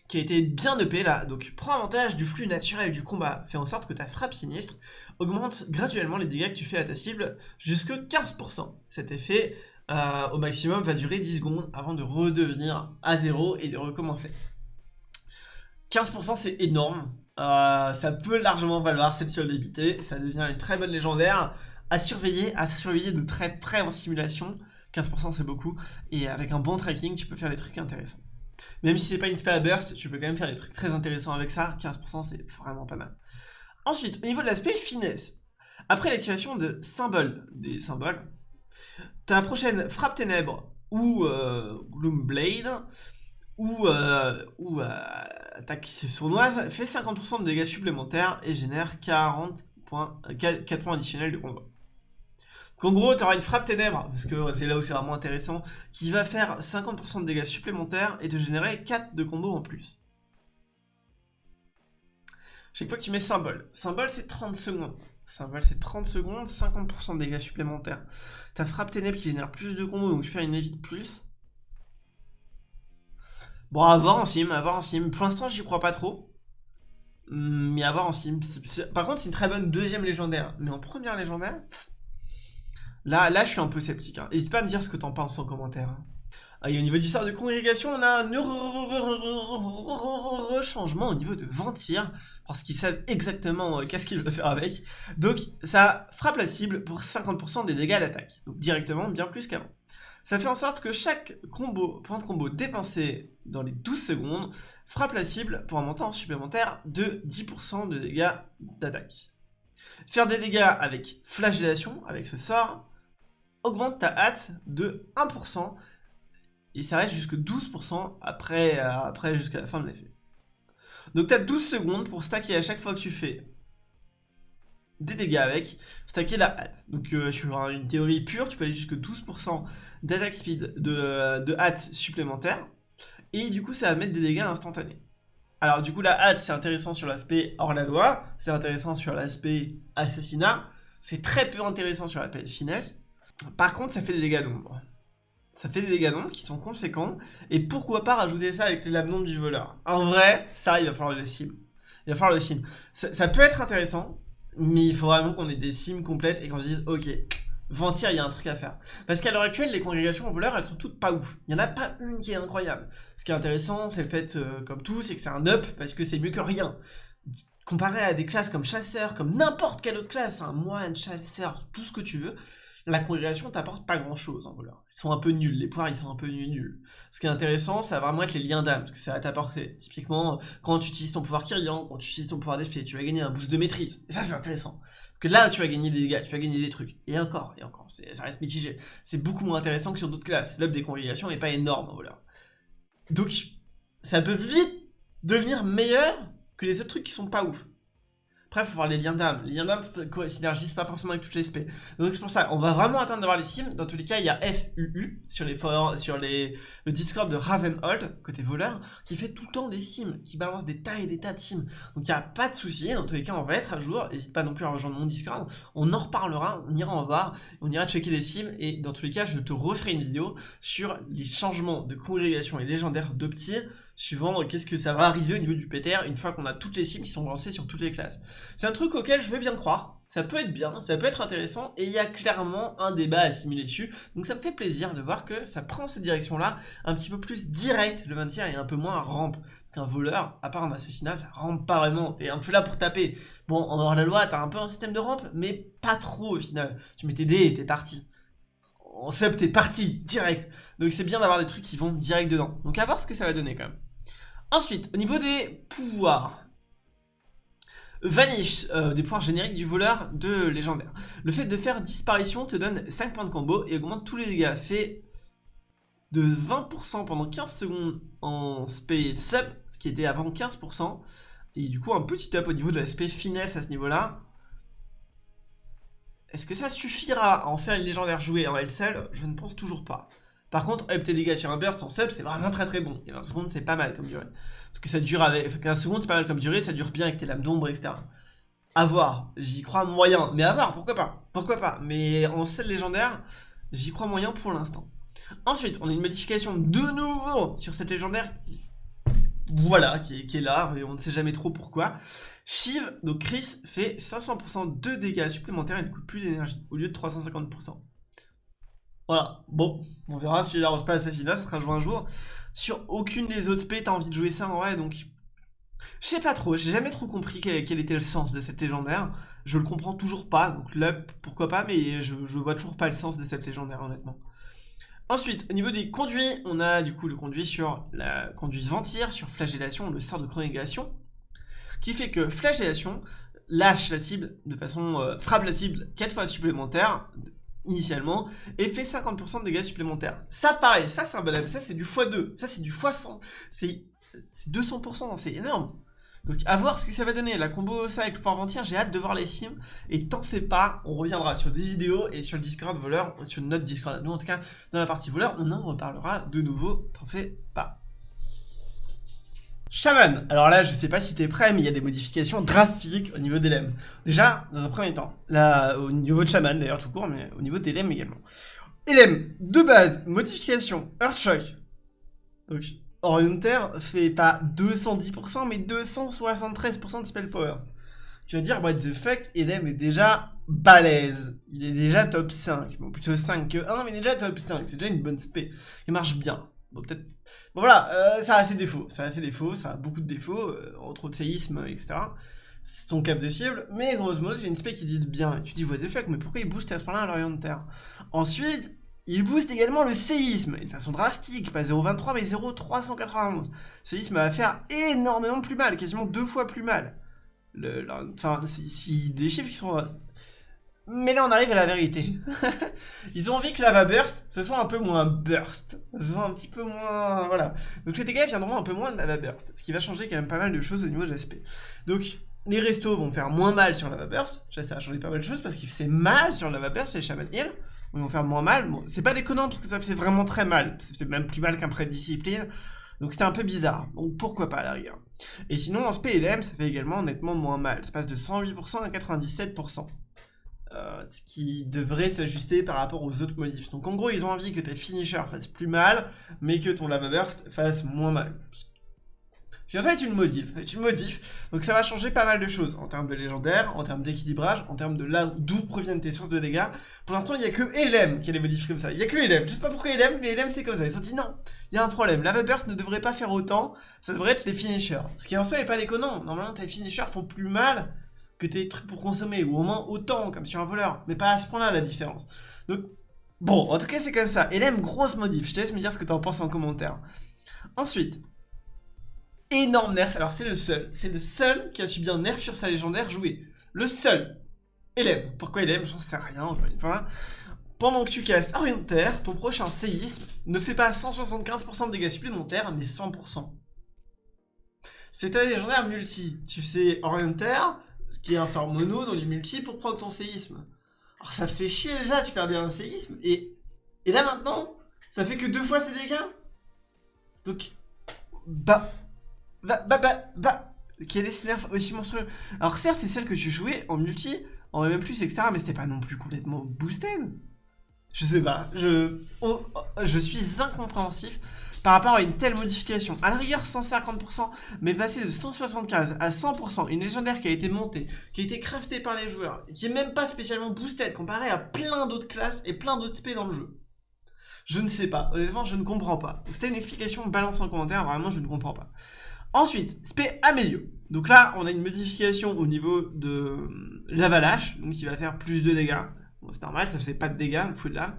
qui a été bien EP là. Donc prends avantage du flux naturel du combat, fais en sorte que ta frappe sinistre augmente graduellement les dégâts que tu fais à ta cible jusque 15%. Cet effet euh, au maximum va durer 10 secondes avant de redevenir à zéro et de recommencer. 15% c'est énorme, euh, ça peut largement valoir cette débité. Ça devient une très bonne légendaire à surveiller, à surveiller de très près en simulation. 15% c'est beaucoup. Et avec un bon tracking, tu peux faire des trucs intéressants. Même si c'est pas une spé à burst, tu peux quand même faire des trucs très intéressants avec ça. 15% c'est vraiment pas mal. Ensuite, au niveau de l'aspect finesse, après l'activation de symboles, des symboles, ta prochaine frappe ténèbres ou euh, Gloomblade ou, euh, euh, attaque sournoise fait 50% de dégâts supplémentaires et génère 40 points, 4 points additionnels de combat. Donc en gros, tu auras une frappe ténèbres, parce que c'est là où c'est vraiment intéressant, qui va faire 50% de dégâts supplémentaires et te générer 4 de combo en plus. Chaque fois que tu mets symbole, symbole c'est 30 secondes. Symbole c'est 30 secondes, 50% de dégâts supplémentaires. Ta frappe ténèbres qui génère plus de combos, donc tu fais une évite plus. Bon, à voir en sim, à voir en sim. Pour l'instant, j'y crois pas trop. Hmm, mais à voir en sim. Par contre, c'est une très bonne deuxième légendaire. Mais en première légendaire, là, là je suis un peu sceptique. Hein. N'hésite pas à me dire ce que t'en penses en commentaire. Hein. Ah, au niveau du sort de congrégation, on a un changement au niveau de Ventir, parce qu'ils savent exactement qu'est-ce qu'ils veulent faire avec. Donc, ça frappe la cible pour 50% des dégâts d'attaque. Donc, directement, bien plus qu'avant. Ça fait en sorte que chaque combo, point de combo dépensé dans les 12 secondes frappe la cible pour un montant supplémentaire de 10% de dégâts d'attaque. Faire des dégâts avec flagellation, avec ce sort, augmente ta hâte de 1% et ça reste jusque 12% après, après jusqu'à la fin de l'effet. Donc tu as 12 secondes pour stacker à chaque fois que tu fais des dégâts avec, stacker la hâte. Donc euh, sur une théorie pure, tu peux aller jusque 12% d'attaque speed de, de hâte supplémentaire, et du coup ça va mettre des dégâts instantanés. Alors du coup la hâte c'est intéressant sur l'aspect hors la loi, c'est intéressant sur l'aspect assassinat, c'est très peu intéressant sur l'aspect finesse. Par contre ça fait des dégâts d'ombre. Ça fait des dégâts d'ombre qui sont conséquents, et pourquoi pas rajouter ça avec les lames du voleur? En vrai, ça il va falloir le sim. Il va falloir le sim. ça peut être intéressant, mais il faut vraiment qu'on ait des sims complètes et qu'on se dise, ok, Ventir, il y a un truc à faire. Parce qu'à l'heure actuelle, les congrégations voleurs, elles sont toutes pas ouf. Il y en a pas une qui est incroyable. Ce qui est intéressant, c'est le fait, euh, comme tout, c'est que c'est un up, parce que c'est mieux que rien. comparé à des classes comme chasseur, comme n'importe quelle autre classe, un moine, chasseur, tout ce que tu veux, la congrégation t'apporte pas grand chose en voleur. Ils sont un peu nuls, les pouvoirs ils sont un peu nuls. Ce qui est intéressant, ça va vraiment être les liens d'âme, ce que ça va t'apporter. Typiquement, quand tu utilises ton pouvoir Kyrian, quand tu utilises ton pouvoir d'effet, tu vas gagner un boost de maîtrise. Et ça c'est intéressant. Parce que là, tu vas gagner des dégâts, tu vas gagner des trucs. Et encore, et encore, ça reste mitigé. C'est beaucoup moins intéressant que sur d'autres classes. L'up des congrégations n'est pas énorme en voleur. Donc, ça peut vite devenir meilleur que les autres trucs qui sont pas ouf. Après, il faut voir les liens d'âme. Les liens d'âme synergisent pas forcément avec toutes les SP. Donc c'est pour ça, on va vraiment attendre d'avoir les sims. Dans tous les cas, il y a FUU sur les sur le Discord de Ravenhold, côté voleur, qui fait tout le temps des sims, qui balance des tas et des tas de sims. Donc il n'y a pas de souci. Dans tous les cas, on va être à jour. N'hésite pas non plus à rejoindre mon Discord. On en reparlera, on ira en voir, on ira checker les sims. Et dans tous les cas, je te referai une vidéo sur les changements de congrégation et légendaire d'Opti suivant qu'est-ce que ça va arriver au niveau du PTR une fois qu'on a toutes les cibles qui sont lancées sur toutes les classes. C'est un truc auquel je veux bien croire, ça peut être bien, ça peut être intéressant, et il y a clairement un débat à simuler dessus, donc ça me fait plaisir de voir que ça prend cette direction-là, un petit peu plus direct, le 20 et un peu moins rampe, parce qu'un voleur, à part un assassinat, ça rampe pas vraiment, t'es un peu là pour taper. Bon, en dehors de la loi, t'as un peu un système de rampe, mais pas trop au final. Tu mets tes dés et t'es parti en sub, t'es parti, direct. Donc c'est bien d'avoir des trucs qui vont direct dedans. Donc à voir ce que ça va donner quand même. Ensuite, au niveau des pouvoirs. Vanish, euh, des pouvoirs génériques du voleur de légendaire. Le fait de faire disparition te donne 5 points de combo et augmente tous les dégâts. Fait de 20% pendant 15 secondes en SP sub, ce qui était avant 15%. Et du coup, un petit up au niveau de l'aspect finesse à ce niveau-là. Est-ce que ça suffira à en faire une légendaire jouée en LCL Je ne pense toujours pas. Par contre, up tes dégâts sur un burst en sub, c'est vraiment très très bon. Et 20 secondes, c'est pas mal comme durée. Parce que ça dure avec. 15 secondes, c'est pas mal comme durée, ça dure bien avec tes lames d'ombre, etc. A voir, j'y crois moyen. Mais à voir, pourquoi pas? Pourquoi pas? Mais en sel légendaire, j'y crois moyen pour l'instant. Ensuite, on a une modification de nouveau sur cette légendaire. Voilà, qui est, là, mais on ne sait jamais trop pourquoi. Shiv, donc Chris, fait 500% de dégâts supplémentaires et ne coûte plus d'énergie, au lieu de 350%. Voilà, bon, on verra si la pas assassinat, ça sera joué un jour. Sur aucune des autres spé, t'as envie de jouer ça en vrai, donc... Je sais pas trop, j'ai jamais trop compris quel, était le sens de cette légendaire. Je le comprends toujours pas, donc là, pourquoi pas, mais je, vois toujours pas le sens de cette légendaire, honnêtement. Ensuite, au niveau des conduits, on a du coup le conduit sur la conduite ventire, sur flagellation, le sort de chronégation, qui fait que flagellation lâche la cible de façon... Euh, frappe la cible 4 fois supplémentaire, initialement et fait 50% de dégâts supplémentaires. Ça pareil, ça c'est un bon ça c'est du x2, ça c'est du x100, c'est 200%, c'est énorme. Donc à voir ce que ça va donner, la combo ça avec le pouvoir j'ai hâte de voir les sims, et t'en fais pas, on reviendra sur des vidéos et sur le Discord voleur, sur notre Discord, nous en tout cas dans la partie voleur, on en reparlera de nouveau, t'en fais pas. Shaman, alors là je sais pas si t'es prêt mais il y a des modifications drastiques au niveau des lemmes. Déjà, dans un premier temps, là au niveau de Shaman d'ailleurs tout court, mais au niveau des lemmes également. Elem, de base, modification, Earthshock. Donc Orienter fait pas 210% mais 273% de spell power. Tu vas dire what the fuck, Elem est déjà balèze. Il est déjà top 5. Bon plutôt 5 que 1 mais déjà top 5. C'est déjà une bonne spé. Il marche bien. Bon, peut-être. Bon, voilà, euh, ça a ses défauts. Ça a ses défauts, ça a beaucoup de défauts, euh, entre autres séisme, etc. Son cap de cible, mais grosso modo, c'est une spec qui dit bien. Et tu dis, what the fuck, mais pourquoi il booste à ce point-là à l'Orient de Terre? Ensuite, il booste également le séisme, de façon drastique, pas 0,23 mais 0,391. Le séisme va faire énormément plus mal, quasiment deux fois plus mal. Enfin, si, des chiffres qui sont mais là, on arrive à la vérité. [laughs] Ils ont envie que Lava Burst, ce soit un peu moins burst. Ce soit un petit peu moins... Voilà. Donc les dégâts viendront un peu moins de Lava Burst. Ce qui va changer quand même pas mal de choses au niveau de l'aspect. Donc, les restos vont faire moins mal sur Lava Burst. Ça va changer pas mal de choses parce qu'il fait mal sur Lava Burst, les Shaman Hill. Ils vont faire moins mal. Bon, c'est pas déconnant parce que ça fait vraiment très mal. Ça fait même plus mal qu'un prêt de discipline. Donc c'était un peu bizarre. Donc pourquoi pas à la rigueur. Et sinon, en SPLM, ça fait également nettement moins mal. Ça passe de 108% à 97%. Euh, ce qui devrait s'ajuster par rapport aux autres modifs. Donc en gros, ils ont envie que tes finishers fassent plus mal, mais que ton lava burst fasse moins mal. Si en fait tu le modifs, tu le modifs, donc ça va changer pas mal de choses en termes de légendaire, en termes d'équilibrage, en termes de là d'où proviennent tes sources de dégâts. Pour l'instant, il y a que LM qui les modifie comme ça. Il y a que LM. Je sais pas pourquoi LM, mais LM c'est comme ça. Ils ont dit non, il y a un problème. Lava Burst ne devrait pas faire autant, ça devrait être les finishers. Ce qui en soi est pas déconnant. Normalement, tes finishers font plus mal que tes trucs pour consommer, ou au moins autant, comme sur un voleur. Mais pas à ce point-là la différence. Donc, bon, en tout cas, c'est comme ça. LM, grosse modif. Je te laisse me dire ce que tu en penses en commentaire. Ensuite, énorme nerf. Alors, c'est le seul. C'est le seul qui a subi un nerf sur sa légendaire jouée. Le seul. LM. Pourquoi LM J'en sais rien, encore une fois. Pendant que tu castes Orientaire, ton prochain séisme ne fait pas 175% de dégâts supplémentaires, mais 100%. C'est ta légendaire multi. Tu fais Orientaire, ce qui est un sort mono dans du multi pour proc ton séisme. Alors ça faisait chier déjà, tu perdais un séisme, et, et là maintenant, ça fait que deux fois ces dégâts Donc, bah, bah, bah, bah, bah, quel est ce nerf aussi monstrueux Alors certes, c'est celle que tu jouais en multi, en même plus, etc., mais c'était pas non plus complètement boosted. Je sais pas, je, oh, oh, je suis incompréhensif par rapport à une telle modification. À la rigueur 150%, mais passer de 175 à 100%, une légendaire qui a été montée, qui a été craftée par les joueurs, qui est même pas spécialement boosted comparé à plein d'autres classes et plein d'autres spé dans le jeu. Je ne sais pas, honnêtement je ne comprends pas. C'était une explication, balance en commentaire, vraiment je ne comprends pas. Ensuite, spé Amélio. Donc là, on a une modification au niveau de l'avalanche, donc qui va faire plus de dégâts. Bon, c'est normal, ça faisait pas de dégâts, le fou de là.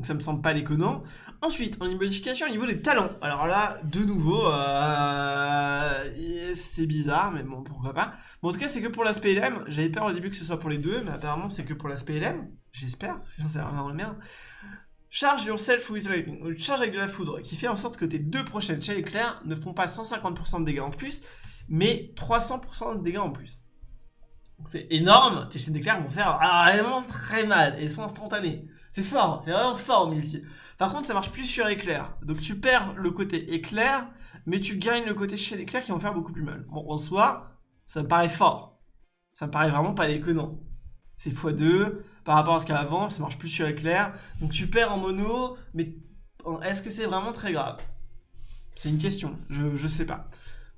Donc ça me semble pas déconnant. Ensuite, on a une modification au niveau des talents. Alors là, de nouveau, euh, c'est bizarre, mais bon, pourquoi pas. En tout cas, c'est que pour l'aspect LM. J'avais peur au début que ce soit pour les deux, mais apparemment, c'est que pour l'aspect LM. J'espère, sinon c'est vraiment le merde. Charge yourself with lightning, charge avec de la foudre, qui fait en sorte que tes deux prochaines chaînes éclairs ne font pas 150% de dégâts en plus, mais 300% de dégâts en plus. C'est énorme, tes chaînes d'éclairs vont faire vraiment très mal, et sont instantanées. C'est fort, c'est vraiment fort au multi. Par contre, ça marche plus sur éclair. Donc tu perds le côté éclair, mais tu gagnes le côté chaîne éclair qui vont faire beaucoup plus mal. Bon, en soi, ça me paraît fort. Ça me paraît vraiment pas déconnant. C'est x2 par rapport à ce qu'il y ça marche plus sur éclair. Donc tu perds en mono, mais est-ce que c'est vraiment très grave? C'est une question, je, je sais pas.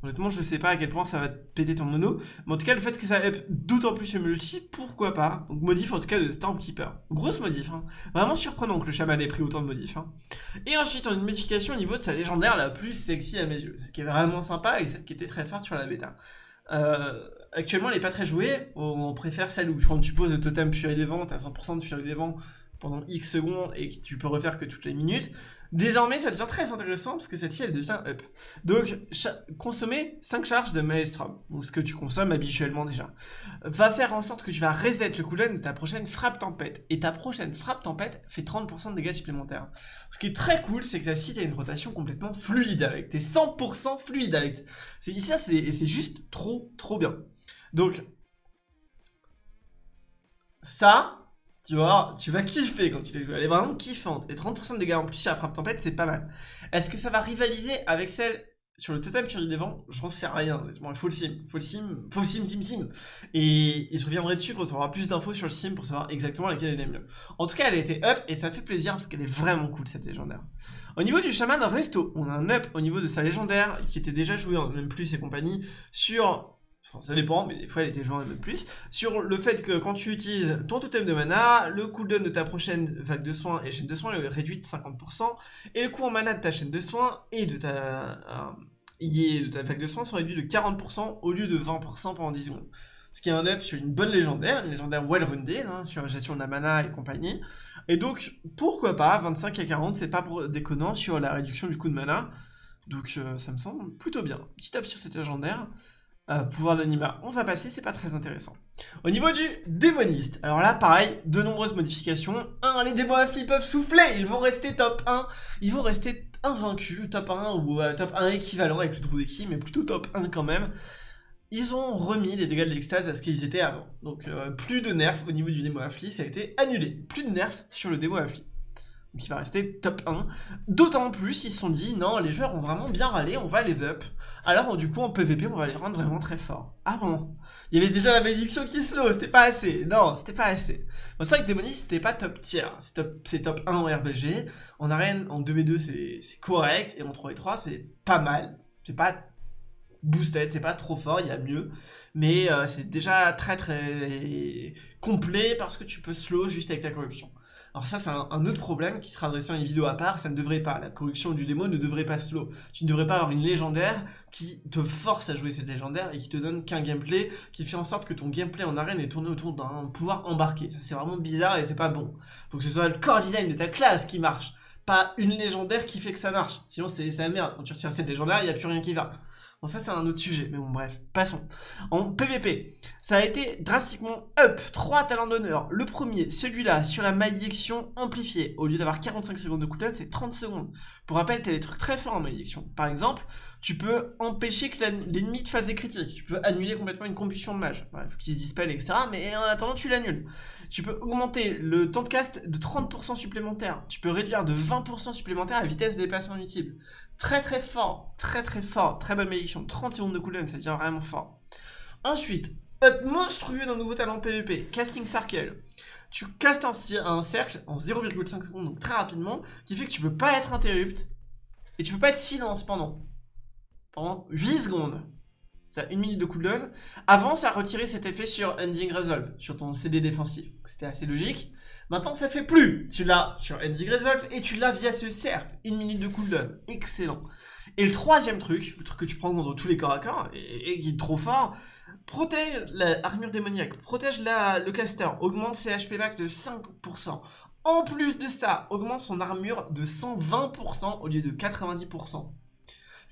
Honnêtement, je sais pas à quel point ça va péter ton mono. Mais en tout cas, le fait que ça up d'autant plus le multi, pourquoi pas? Donc modif en tout cas de Stormkeeper. Grosse modif, hein. Vraiment surprenant que le chaman ait pris autant de modifs. Hein. Et ensuite, on a une modification au niveau de sa légendaire la plus sexy à mes yeux. Ce qui est vraiment sympa et celle qui était très forte sur la bêta. Euh, actuellement, elle est pas très jouée. On préfère celle où quand tu poses le totem Fury des Vents, t'as 100% de Fury des Vents pendant X secondes et que tu peux refaire que toutes les minutes. Désormais, ça devient très intéressant parce que celle-ci, elle devient up. Donc, consommer 5 charges de Maelstrom, ou ce que tu consommes habituellement déjà, va faire en sorte que tu vas reset le cooldown de ta prochaine frappe tempête. Et ta prochaine frappe tempête fait 30% de dégâts supplémentaires. Ce qui est très cool, c'est que celle-ci, t'as une rotation complètement fluide avec. T'es 100% fluide avec. C'est ça, c'est juste trop, trop bien. Donc, ça, tu vois, tu vas kiffer quand tu les joues. Elle est vraiment kiffante. Et 30% de dégâts en plus sur la frappe tempête, c'est pas mal. Est-ce que ça va rivaliser avec celle sur le totem Fury des Vents? J'en sais rien. il faut le sim. Faut le sim. Faut sim, sim, sim. Et, je reviendrai dessus quand on aura plus d'infos sur le sim pour savoir exactement laquelle elle est mieux. En tout cas, elle a été up et ça fait plaisir parce qu'elle est vraiment cool cette légendaire. Au niveau du chaman resto, on a un up au niveau de sa légendaire qui était déjà jouée en même plus et compagnie sur Ça dépend, mais des fois elle était jouée un peu plus. Sur le fait que quand tu utilises ton totem de mana, le cooldown de ta prochaine vague de soins et chaîne de soins est réduit de 50%, et le coût en mana de ta chaîne de soins et de ta, euh, de ta vague de soins sont réduits de 40% au lieu de 20% pendant 10 secondes. Ce qui est un up sur une bonne légendaire, une légendaire well rounded, hein, sur la gestion de la mana et compagnie. Et donc, pourquoi pas, 25 à 40, c'est pas déconnant sur la réduction du coût de mana. Donc euh, ça me semble plutôt bien. Petit up sur cette légendaire. Euh, pouvoir d'anima, on va passer, c'est pas très intéressant. Au niveau du démoniste, alors là, pareil, de nombreuses modifications. 1. Les démons à flip peuvent souffler, ils vont rester top 1, ils vont rester invaincus, top 1 ou euh, top 1 équivalent avec le trou d'équipe, mais plutôt top 1 quand même. Ils ont remis les dégâts de l'extase à ce qu'ils étaient avant. Donc euh, plus de nerfs au niveau du démo affli, ça a été annulé. Plus de nerfs sur le démo affli qui va rester top 1. D'autant plus, ils se sont dit, non, les joueurs ont vraiment bien râlé, on va les up. Alors, du coup, en PvP, on va les rendre vraiment très forts. Ah bon? Il y avait déjà la bénédiction qui slow, c'était pas assez. Non, c'était pas assez. Bon, c'est vrai que Démonis, c'était pas top tier. C'est top, top 1 en RBG. En arène, en 2v2, c'est correct. Et en 3v3, c'est pas mal. C'est pas boosted, c'est pas trop fort, il y a mieux, mais euh, c'est déjà très très complet parce que tu peux slow juste avec ta corruption. Alors ça c'est un, autre problème qui sera adressé dans une vidéo à part, ça ne devrait pas, la corruption du démo ne devrait pas slow. Tu ne devrais pas avoir une légendaire qui te force à jouer cette légendaire et qui te donne qu'un gameplay qui fait en sorte que ton gameplay en arène est tourné autour d'un pouvoir embarqué. Ça c'est vraiment bizarre et c'est pas bon. Faut que ce soit le core design de ta classe qui marche, pas une légendaire qui fait que ça marche. Sinon c'est la merde, quand tu retires cette légendaire, il n'y a plus rien qui va. Bon, ça, c'est un autre sujet, mais bon, bref, passons. En PVP, ça a été drastiquement up. Trois talents d'honneur. Le premier, celui-là, sur la malédiction amplifiée. Au lieu d'avoir 45 secondes de cooldown, c'est 30 secondes. Pour rappel, t'as des trucs très forts en malédiction. Par exemple, tu peux empêcher que l'ennemi te fasse des critiques. Tu peux annuler complètement une combustion de mage. Il faut qu'il se dispelle, etc. Mais en attendant, tu l'annules. Tu peux augmenter le temps de cast de 30% supplémentaire. Tu peux réduire de 20% supplémentaire la vitesse de déplacement utile. Très très fort, très très fort, très bonne malédiction. 30 secondes de cooldown, ça devient vraiment fort. Ensuite, up monstrueux d'un nouveau talent PvP, Casting Circle. Tu castes un, un cercle en 0,5 secondes, donc très rapidement, qui fait que tu peux pas être interrupt et tu peux pas être silence pendant, pendant 8 secondes. Ça une minute de cooldown. Avant, ça a retiré cet effet sur Ending Resolve, sur ton CD défensif. C'était assez logique. Maintenant, ça ne fait plus. Tu l'as sur Ending Resolve et tu l'as via ce cercle. Une minute de cooldown. Excellent. Et le troisième truc, le truc que tu prends contre tous les corps à corps et, qui est trop fort, protège l'armure démoniaque, protège le caster, augmente ses HP max de 5%. En plus de ça, augmente son armure de 120% au lieu de 90%.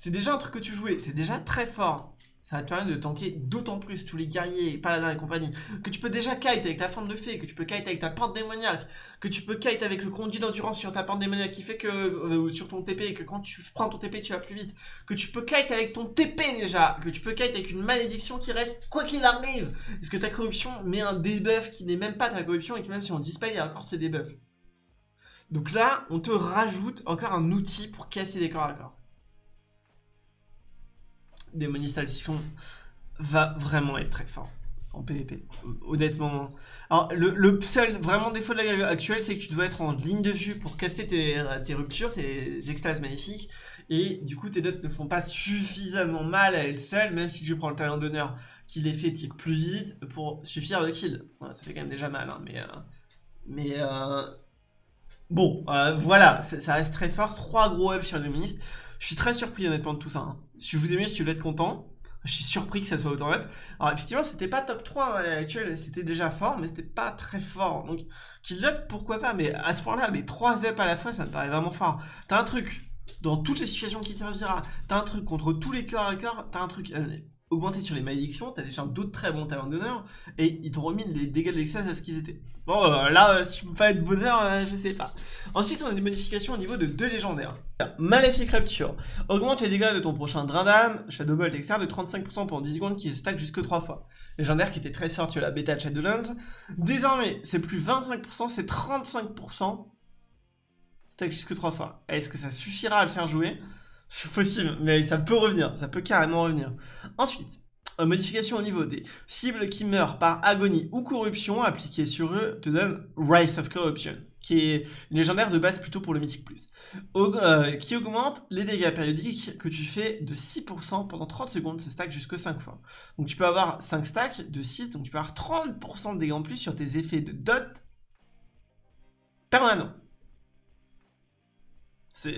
C'est déjà un truc que tu jouais, c'est déjà très fort ça va te permettre de tanker d'autant plus tous les guerriers, paladins et compagnie, que tu peux déjà kite avec ta forme de fée, que tu peux kite avec ta pente démoniaque, que tu peux kite avec le conduit d'endurance sur ta pente démoniaque qui fait que, euh, sur ton TP, que quand tu prends ton TP tu vas plus vite, que tu peux kite avec ton TP déjà, que tu peux kite avec une malédiction qui reste quoi qu'il arrive, parce que ta corruption met un debuff qui n'est même pas ta corruption et que même si on dispel il y a encore ce debuff. Donc là, on te rajoute encore un outil pour casser des corps à corps. Démonisation va vraiment être très fort en PvP, honnêtement. Alors, le, seul vraiment défaut de la guerre actuelle, c'est que tu dois être en ligne de vue pour caster tes, tes ruptures, tes extases magnifiques, et du coup, tes dots ne font pas suffisamment mal à elles seules, même si tu prends le talent d'honneur qui les fait tirer plus vite pour suffire de kill. ça fait quand même déjà mal, hein, mais... Euh, mais... Euh, bon, euh, voilà, ça reste très fort. Trois gros ups sur le démoniste. Je suis très surpris honnêtement de tout ça. Hein. Si je vous aimez, si tu être content, je suis surpris que ça soit autant up. Alors effectivement, c'était pas top 3 à l'actuelle, c'était déjà fort, mais c'était pas très fort. Donc, kill up, pourquoi pas, mais à ce point-là, les 3 up à la fois, ça me paraît vraiment fort. T'as un truc dans toutes les situations qui te servira, t'as un truc contre tous les cœurs à cœur, t'as un truc euh, augmenté sur les malédictions, t'as déjà d'autres très bons talents d'honneur, et ils t'ont remis les dégâts de l'excès à ce qu'ils étaient. Bon, euh, là, euh, si tu peux pas être bonheur, euh, je sais pas. Ensuite, on a des modifications au niveau de deux légendaires. Maléfique Rapture. Augmente les dégâts de ton prochain Drain d'âme, Shadowbolt, etc. de 35% pendant 10 secondes qui stack jusque 3 fois. Légendaire qui était très fort sur la bêta de Shadowlands. Désormais, c'est plus 25%, c'est 35%. Stack jusque 3 fois. Est-ce que ça suffira à le faire jouer? C'est possible, mais ça peut revenir, ça peut carrément revenir. Ensuite, modification au niveau des cibles qui meurent par agonie ou corruption appliquée sur eux te donne Rise of Corruption, qui est une légendaire de base plutôt pour le Mythic Plus, euh, qui augmente les dégâts périodiques que tu fais de 6% pendant 30 secondes, ce stack jusque 5 fois. Donc tu peux avoir 5 stacks de 6, donc tu peux avoir 30% de dégâts en plus sur tes effets de dot permanents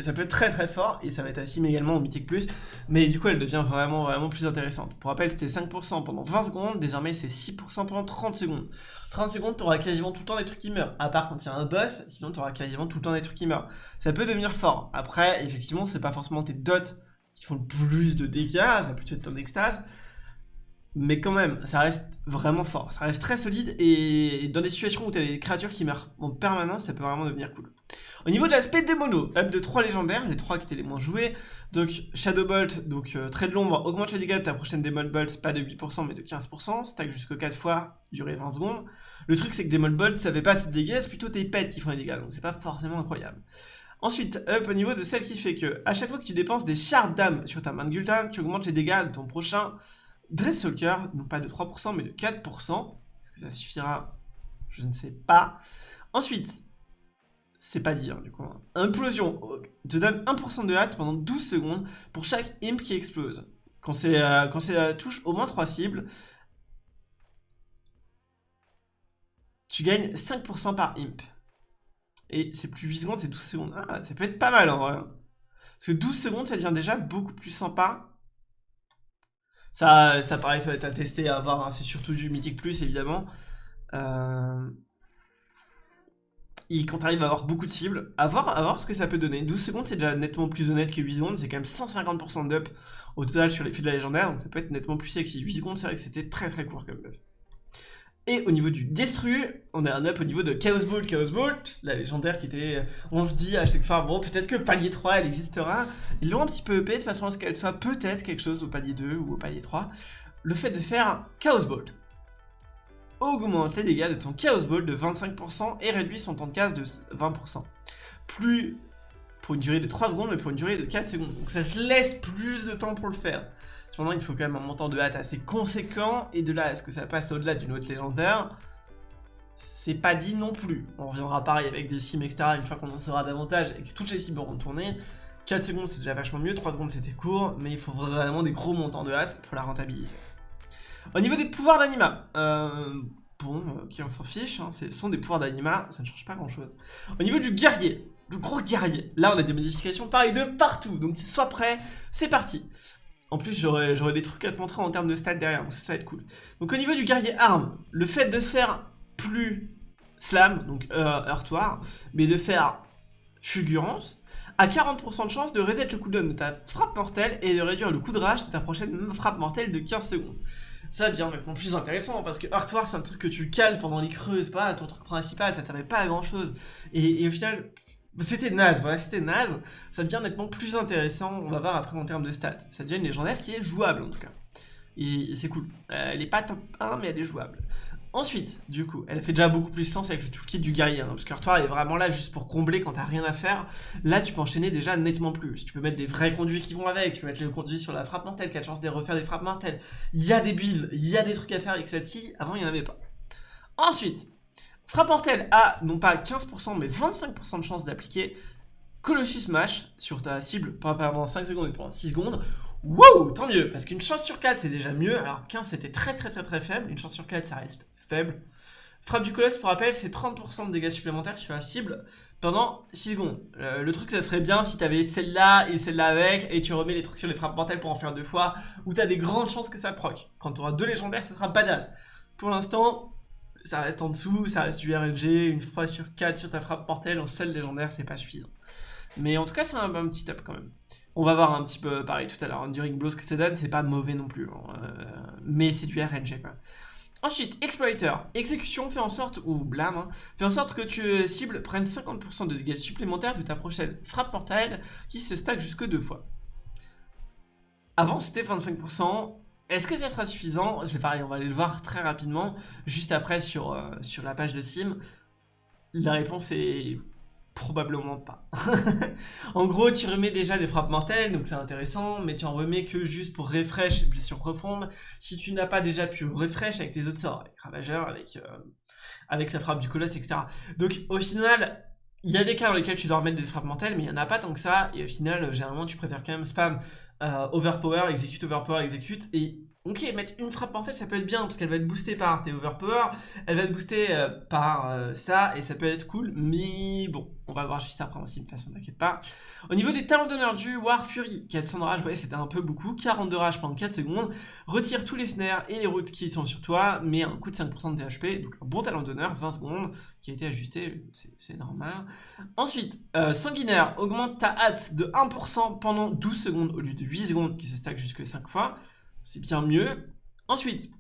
ça peut être très très fort et ça va être assimilé également au Mythic Plus, mais du coup elle devient vraiment vraiment plus intéressante. Pour rappel c'était 5% pendant 20 secondes, désormais c'est 6% pendant 30 secondes. 30 secondes t'auras quasiment tout le temps des trucs qui meurent, à part quand il y a un boss, sinon t'auras quasiment tout le temps des trucs qui meurent. Ça peut devenir fort, après effectivement c'est pas forcément tes dots qui font le plus de dégâts, ça peut être ton extase, mais quand même, ça reste vraiment fort, ça reste très solide, et dans des situations où tu as des créatures qui meurent en permanence, ça peut vraiment devenir cool. Au niveau de l'aspect des monos, up de 3 légendaires, les 3 qui étaient les moins joués, donc Shadowbolt, donc euh, trait de l'ombre, augmente les dégâts de ta prochaine Demon Bolt, pas de 8% mais de 15%, stack jusqu'à 4 fois, durée 20 secondes. Le truc c'est que Demon Bolt, ça fait pas assez de dégâts, c'est plutôt tes pets qui font les dégâts, donc c'est pas forcément incroyable. Ensuite, up au niveau de celle qui fait que, à chaque fois que tu dépenses des shards d'âme sur ta main de tu augmentes les dégâts de ton prochain Dressalker, non pas de 3% mais de 4%. Est-ce que ça suffira? Je ne sais pas. Ensuite, c'est pas dire du coup. Implosion te donne 1% de hâte pendant 12 secondes pour chaque imp qui explose. Quand c'est euh, c'est touche au moins 3 cibles, tu gagnes 5% par imp. Et c'est plus 8 secondes, c'est 12 secondes. Ah, ça peut être pas mal en vrai. Parce que 12 secondes, ça devient déjà beaucoup plus sympa. Ça, ça pareil, ça va être à tester, à voir. Hein. C'est surtout du Mythic Plus, évidemment. Euh... Et quand t'arrives à avoir beaucoup de cibles, à voir, ce que ça peut donner. 12 secondes, c'est déjà nettement plus honnête que 8 secondes. C'est quand même 150% d'up au total sur les fils de la légendaire. Donc ça peut être nettement plus sexy. 8 secondes, c'est vrai que c'était très très court comme buff. Et au niveau du Destru, on a un up au niveau de Chaos Bolt. Chaos Bolt, la légendaire qui était... On se dit à chaque fois, bon, peut-être que palier 3, elle existera. Ils l'ont un petit peu upé de façon à ce qu'elle soit peut-être quelque chose au palier 2 ou au palier 3. Le fait de faire Chaos Bolt augmente les dégâts de ton Chaos Bolt de 25% et réduit son temps de casse de 20%. Plus pour une durée de 3 secondes, mais pour une durée de 4 secondes. Donc ça te laisse plus de temps pour le faire. Cependant, il faut quand même un montant de hâte assez conséquent, et de là, est-ce que ça passe au-delà d'une autre légendaire C'est pas dit non plus. On reviendra pareil avec des sims, etc. une fois qu'on en saura davantage et que toutes les cibles auront tourné. 4 secondes, c'est déjà vachement mieux, 3 secondes, c'était court, mais il faut vraiment des gros montants de hâte pour la rentabiliser. Au niveau des pouvoirs d'anima, euh, bon, euh, qui on s'en fiche, hein, ce sont des pouvoirs d'anima, ça ne change pas grand-chose. Au niveau du guerrier, le gros guerrier, là on a des modifications pareil de partout, donc sois prêt, c'est parti. En plus, j'aurais des trucs à te montrer en termes de stats derrière, donc ça va être cool. Donc au niveau du guerrier arme, le fait de faire plus slam, donc euh, heurtoir, mais de faire fulgurance, a 40% de chance de reset le cooldown de ta frappe mortelle et de réduire le coup de rage de ta prochaine frappe mortelle de 15 secondes. Ça devient maintenant plus intéressant parce que Heurtoir c'est un truc que tu cales pendant les creuses, pas ton truc principal, ça t'avait pas à grand chose. Et, au final, c'était naze, voilà, c'était naze. Ça devient nettement plus intéressant, on va voir après en termes de stats. Ça devient une légendaire qui est jouable en tout cas. Et, c'est cool. elle est pas top 1, mais elle est jouable. Ensuite, du coup, elle fait déjà beaucoup plus sens avec le toolkit du guerrier, hein, parce que est vraiment là juste pour combler quand t'as rien à faire. Là, tu peux enchaîner déjà nettement plus. Tu peux mettre des vrais conduits qui vont avec, tu peux mettre le conduit sur la frappe mortelle, qui a de chance de refaire des frappes mortelles. Il y a des builds, il y a des trucs à faire avec celle-ci, avant il n'y en avait pas. Ensuite, Frappe mortelle a non pas 15% mais 25% de chance d'appliquer Colossus Smash sur ta cible pendant 5 secondes et pendant 6 secondes. Wow, tant mieux, parce qu'une chance sur 4 c'est déjà mieux, alors 15 c'était très très très très faible, une chance sur 4 ça reste Frappe du colosse, pour rappel, c'est 30% de dégâts supplémentaires sur la cible pendant 6 secondes. Euh, le truc, ça serait bien si t'avais celle-là et celle-là avec, et tu remets les trucs sur les frappes mortelles pour en faire deux fois, où t'as des grandes chances que ça proc. Quand t'auras deux légendaires, ça sera badass. Pour l'instant, ça reste en dessous, ça reste du RNG, une fois sur 4 sur ta frappe mortelle en seul légendaire, c'est pas suffisant. Mais en tout cas, c'est un, petit up quand même. On va voir un petit peu pareil tout à l'heure, Enduring Blow, ce que ça donne, c'est pas mauvais non plus, hein, euh, mais c'est du RNG quoi. Ensuite, Exploiter. Exécution fait en sorte, ou blâme, hein, fait en sorte que tu cibles prennent 50% de dégâts supplémentaires de ta prochaine frappe mortelle qui se stack jusque deux fois. Avant, c'était 25%, est-ce que ça sera suffisant? C'est pareil, on va aller le voir très rapidement, juste après sur, euh, sur la page de Sim. La réponse est probablement pas. [laughs] en gros, tu remets déjà des frappes mortelles, donc c'est intéressant, mais tu en remets que juste pour refresh, blessure profonde, si tu n'as pas déjà pu refresh avec tes autres sorts, avec Ravageur, avec, euh, la frappe du colosse, etc. Donc au final, il y a des cas dans lesquels tu dois remettre des frappes mortelles, mais il n'y en a pas tant que ça, et au final, généralement, tu préfères quand même spam euh, overpower, execute, overpower, execute, et Ok, mettre une frappe mortelle, ça peut être bien, parce qu'elle va être boostée par tes overpower, elle va être boostée euh, par euh, ça, et ça peut être cool, mais bon, on va voir juste après aussi, de façon, t'inquiète pas. Au niveau des talents d'honneur du War Fury, 400 de rage, voyez, c'était un peu beaucoup, 42 rage pendant 4 secondes, retire tous les snares et les routes qui sont sur toi, mais un coup de 5% de THP, donc un bon talent d'honneur, 20 secondes, qui a été ajusté, c'est normal. Ensuite, euh, sanguinaire, augmente ta hâte de 1% pendant 12 secondes, au lieu de 8 secondes, qui se stack jusque 5 fois c'est bien mieux. Ensuite,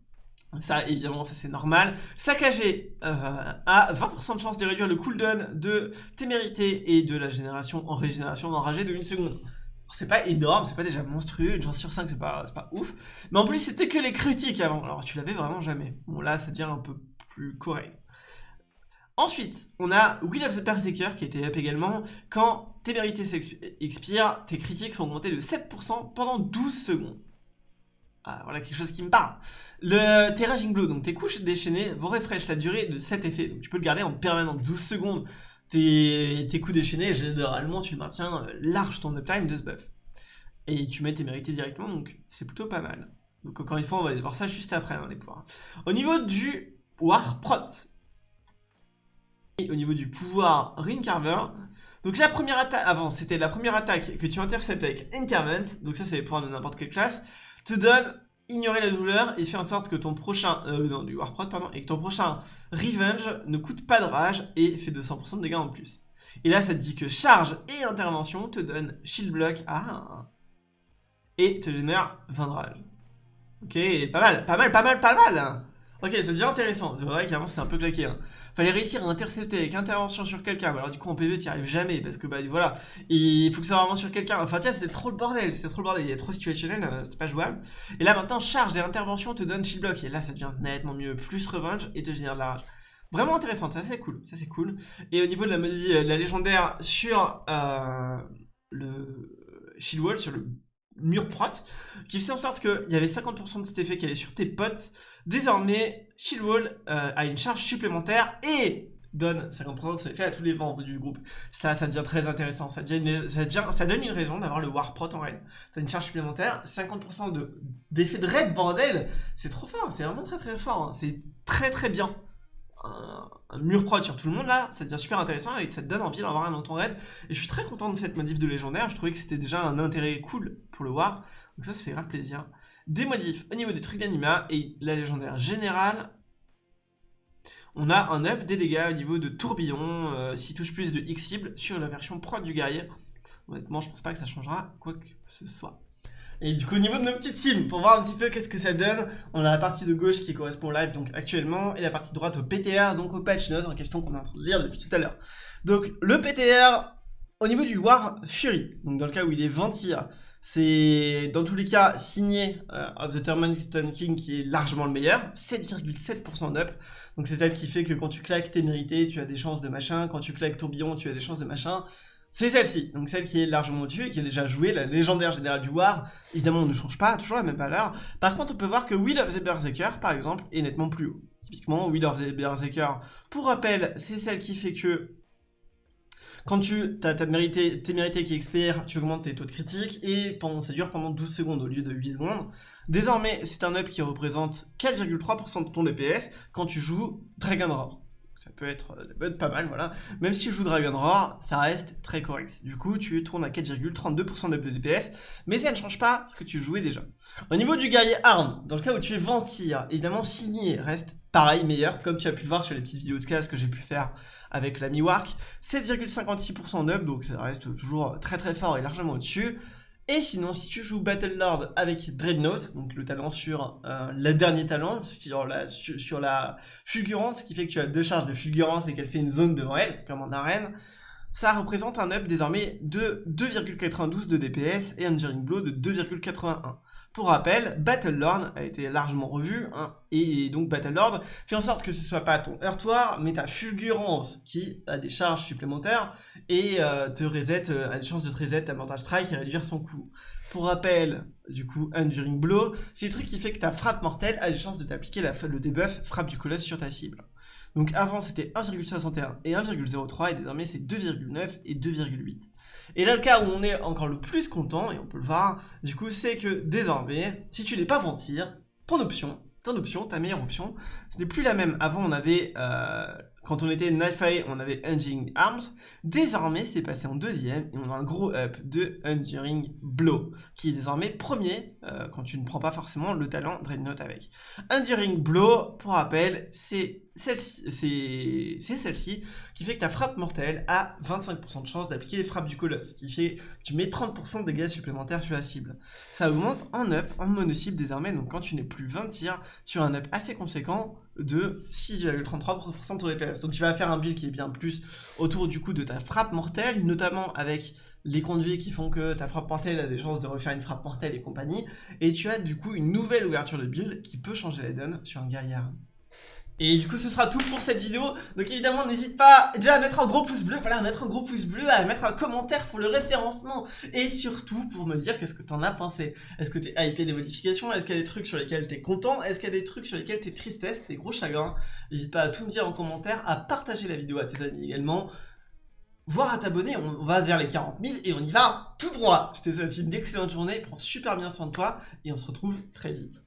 ça évidemment ça c'est normal. Saccagé euh, a 20% de chance de réduire le cooldown de témérité et de la génération en régénération d'enragé de 1 seconde. C'est pas énorme, c'est pas déjà monstrueux, une chance sur 5 c'est pas, ouf. Mais en plus c'était que les critiques avant, alors tu l'avais vraiment jamais. Bon là ça devient un peu plus correct. Ensuite, on a Will of the Berserker qui était up également. Quand témérité expire, tes critiques sont augmentées de 7% pendant 12 secondes. Ah, voilà quelque chose qui me parle. Le Terraging Blow, donc tes couches déchaînées vont refresh la durée de cet effet. Donc tu peux le garder en permanent 12 secondes. Tes, tes coups déchaînés, généralement tu maintiens euh, large ton uptime de ce buff. et tu mets tes mérités directement, donc c'est plutôt pas mal. Donc encore une fois, on va aller voir ça juste après, hein, les pouvoirs. Au niveau du War Prot, et au niveau du pouvoir Ring Carver, donc la première attaque, avant c'était la première attaque que tu interceptes avec Intervent, donc ça c'est les pouvoirs de n'importe quelle classe, te donne ignorer la douleur et fait en sorte que ton prochain, euh, non, du Warprot, pardon, et que ton prochain Revenge ne coûte pas de rage et fait 200% de dégâts en plus. Et là, ça te dit que charge et intervention te donnent shield block à et te génère 20 de rage. Ok, pas mal, pas mal, pas mal, pas mal Ok, ça devient intéressant. C'est vrai qu'avant c'était un peu claqué. Hein. Fallait réussir à intercepter avec intervention sur quelqu'un. Alors du coup en PV tu n'y arrives jamais parce que bah voilà, il faut que ça soit vraiment sur quelqu'un. Enfin tiens, c'était trop le bordel, c'était trop le bordel. Il est trop situationnel, euh, c'était pas jouable. Et là maintenant, charge et intervention te donne shield block. Et là ça devient nettement mieux. Plus revenge et te génère de la rage. Vraiment intéressant, ça c'est cool, ça c'est cool. Et au niveau de la, de la légendaire sur euh, le shield wall, sur le mur prot, qui fait en sorte qu'il y avait 50% de cet effet qui allait sur tes potes. Désormais, Shieldwall euh, a une charge supplémentaire et donne 50% de cet effet à tous les membres du groupe. Ça, ça devient très intéressant. Ça, ça, donne une raison d'avoir le War Prot en raid. T'as une charge supplémentaire, 50% d'effet de, de raid, bordel C'est trop fort, c'est vraiment très très fort. Hein. C'est très très bien un, mur prod sur tout le monde là, ça devient super intéressant et ça te donne envie d'en avoir un dans ton raid. Et je suis très content de cette modif de légendaire, je trouvais que c'était déjà un intérêt cool pour le voir, donc ça, ça fait grave plaisir. Des modifs au niveau des trucs d'anima et la légendaire générale, on a un up des dégâts au niveau de tourbillon, euh, s'il touche plus de X cible sur la version prod du guerrier. Honnêtement, je pense pas que ça changera quoi que ce soit. Et du coup, au niveau de nos petites teams, pour voir un petit peu qu'est-ce que ça donne, on a la partie de gauche qui correspond au live donc actuellement, et la partie de droite au PTR, donc au patch notes en question qu'on est en train de lire depuis tout à l'heure. Donc le PTR, au niveau du War Fury, donc dans le cas où il est Ventir, c'est dans tous les cas signé euh, of the Terminator King qui est largement le meilleur, 7,7% d'up. Donc c'est celle qui fait que quand tu claques tes mérités, tu as des chances de machin, quand tu claques tourbillon, tu as des chances de machin c'est celle-ci, donc celle qui est largement au-dessus et qui a déjà joué, la légendaire générale du War. Évidemment, on ne change pas, toujours la même valeur. Par contre, on peut voir que Will of the Berserker, par exemple, est nettement plus haut. Typiquement, Will of the Berserker, pour rappel, c'est celle qui fait que quand tu as, tes mérités qui expirent, tu augmentes tes taux de critique et ça dure pendant 12 secondes au lieu de 8 secondes. Désormais, c'est un up qui représente 4,3% de ton DPS quand tu joues Dragon Roar ça peut être, euh, pas mal, voilà. Même si tu joues Dragon Roar, ça reste très correct. Du coup, tu tournes à 4,32% de DPS, mais ça ne change pas ce que tu jouais déjà. Au niveau du guerrier arme, dans le cas où tu es Ventir, évidemment, signé reste pareil, meilleur, comme tu as pu le voir sur les petites vidéos de classe que j'ai pu faire avec la Miwark. 7,56% up, donc ça reste toujours très très fort et largement au-dessus. Et sinon, si tu joues Battle Lord avec Dreadnought, donc le talent sur euh, le dernier talent, sur la, sur, fulgurance, qui fait que tu as deux charges de fulgurance et qu'elle fait une zone devant elle, comme en arène, ça représente un up désormais de 2,92 de DPS et un Enduring Blow de 2,81. Pour rappel, Battlelord a été largement revu, hein, et donc Battlelord fait en sorte que ce soit pas ton heurtoir, mais ta fulgurance qui a des charges supplémentaires et euh, te reset, euh, a des chances de te reset ta Mortal Strike et réduire son coût. Pour rappel, du coup, Enduring Blow, c'est le truc qui fait que ta frappe mortelle a des chances de t'appliquer le debuff frappe du colosse sur ta cible. Donc avant c'était 1,61 et 1,03 et désormais c'est 2,9 et 2,8. Et là, le cas où on est encore le plus content, et on peut le voir, du coup, c'est que désormais, si tu n'es pas ventir, ton option, ton option, ta meilleure option, ce n'est plus la même. Avant, on avait euh, quand on était Knife on avait Enduring Arms. Désormais, c'est passé en deuxième et on a un gros up de Enduring Blow, qui est désormais premier euh, quand tu ne prends pas forcément le talent Dreadnought avec. Enduring Blow, pour rappel, c'est celle-ci celle qui fait que ta frappe mortelle a 25% de chance d'appliquer les frappes du colosse, qui fait que tu mets 30% de dégâts supplémentaires sur la cible. Ça augmente en up, en mono cible désormais, donc quand tu n'es plus 20 tirs, as un up assez conséquent de 6,33% de ton DPS. Donc tu vas faire un build qui est bien plus autour du coup de ta frappe mortelle, notamment avec les conduits qui font que ta frappe mortelle a des chances de refaire une frappe mortelle et compagnie. Et tu as du coup une nouvelle ouverture de build qui peut changer la donne sur un guerrier et du coup ce sera tout pour cette vidéo. Donc évidemment n'hésite pas déjà à mettre un gros pouce bleu. Voilà à mettre un gros pouce bleu À mettre un commentaire pour le référencement. Et surtout pour me dire qu'est-ce que t'en as pensé. Est-ce que t'es hypé des modifications? Est-ce qu'il y a des trucs sur lesquels t'es content? Est-ce qu'il y a des trucs sur lesquels t'es tristesse, t'es gros chagrin? N'hésite pas à tout me dire en commentaire À partager la vidéo à tes amis également. Voire à t'abonner. On va vers les 40 000 et on y va tout droit. Je te souhaite une excellente journée, prends super bien soin de toi et on se retrouve très vite.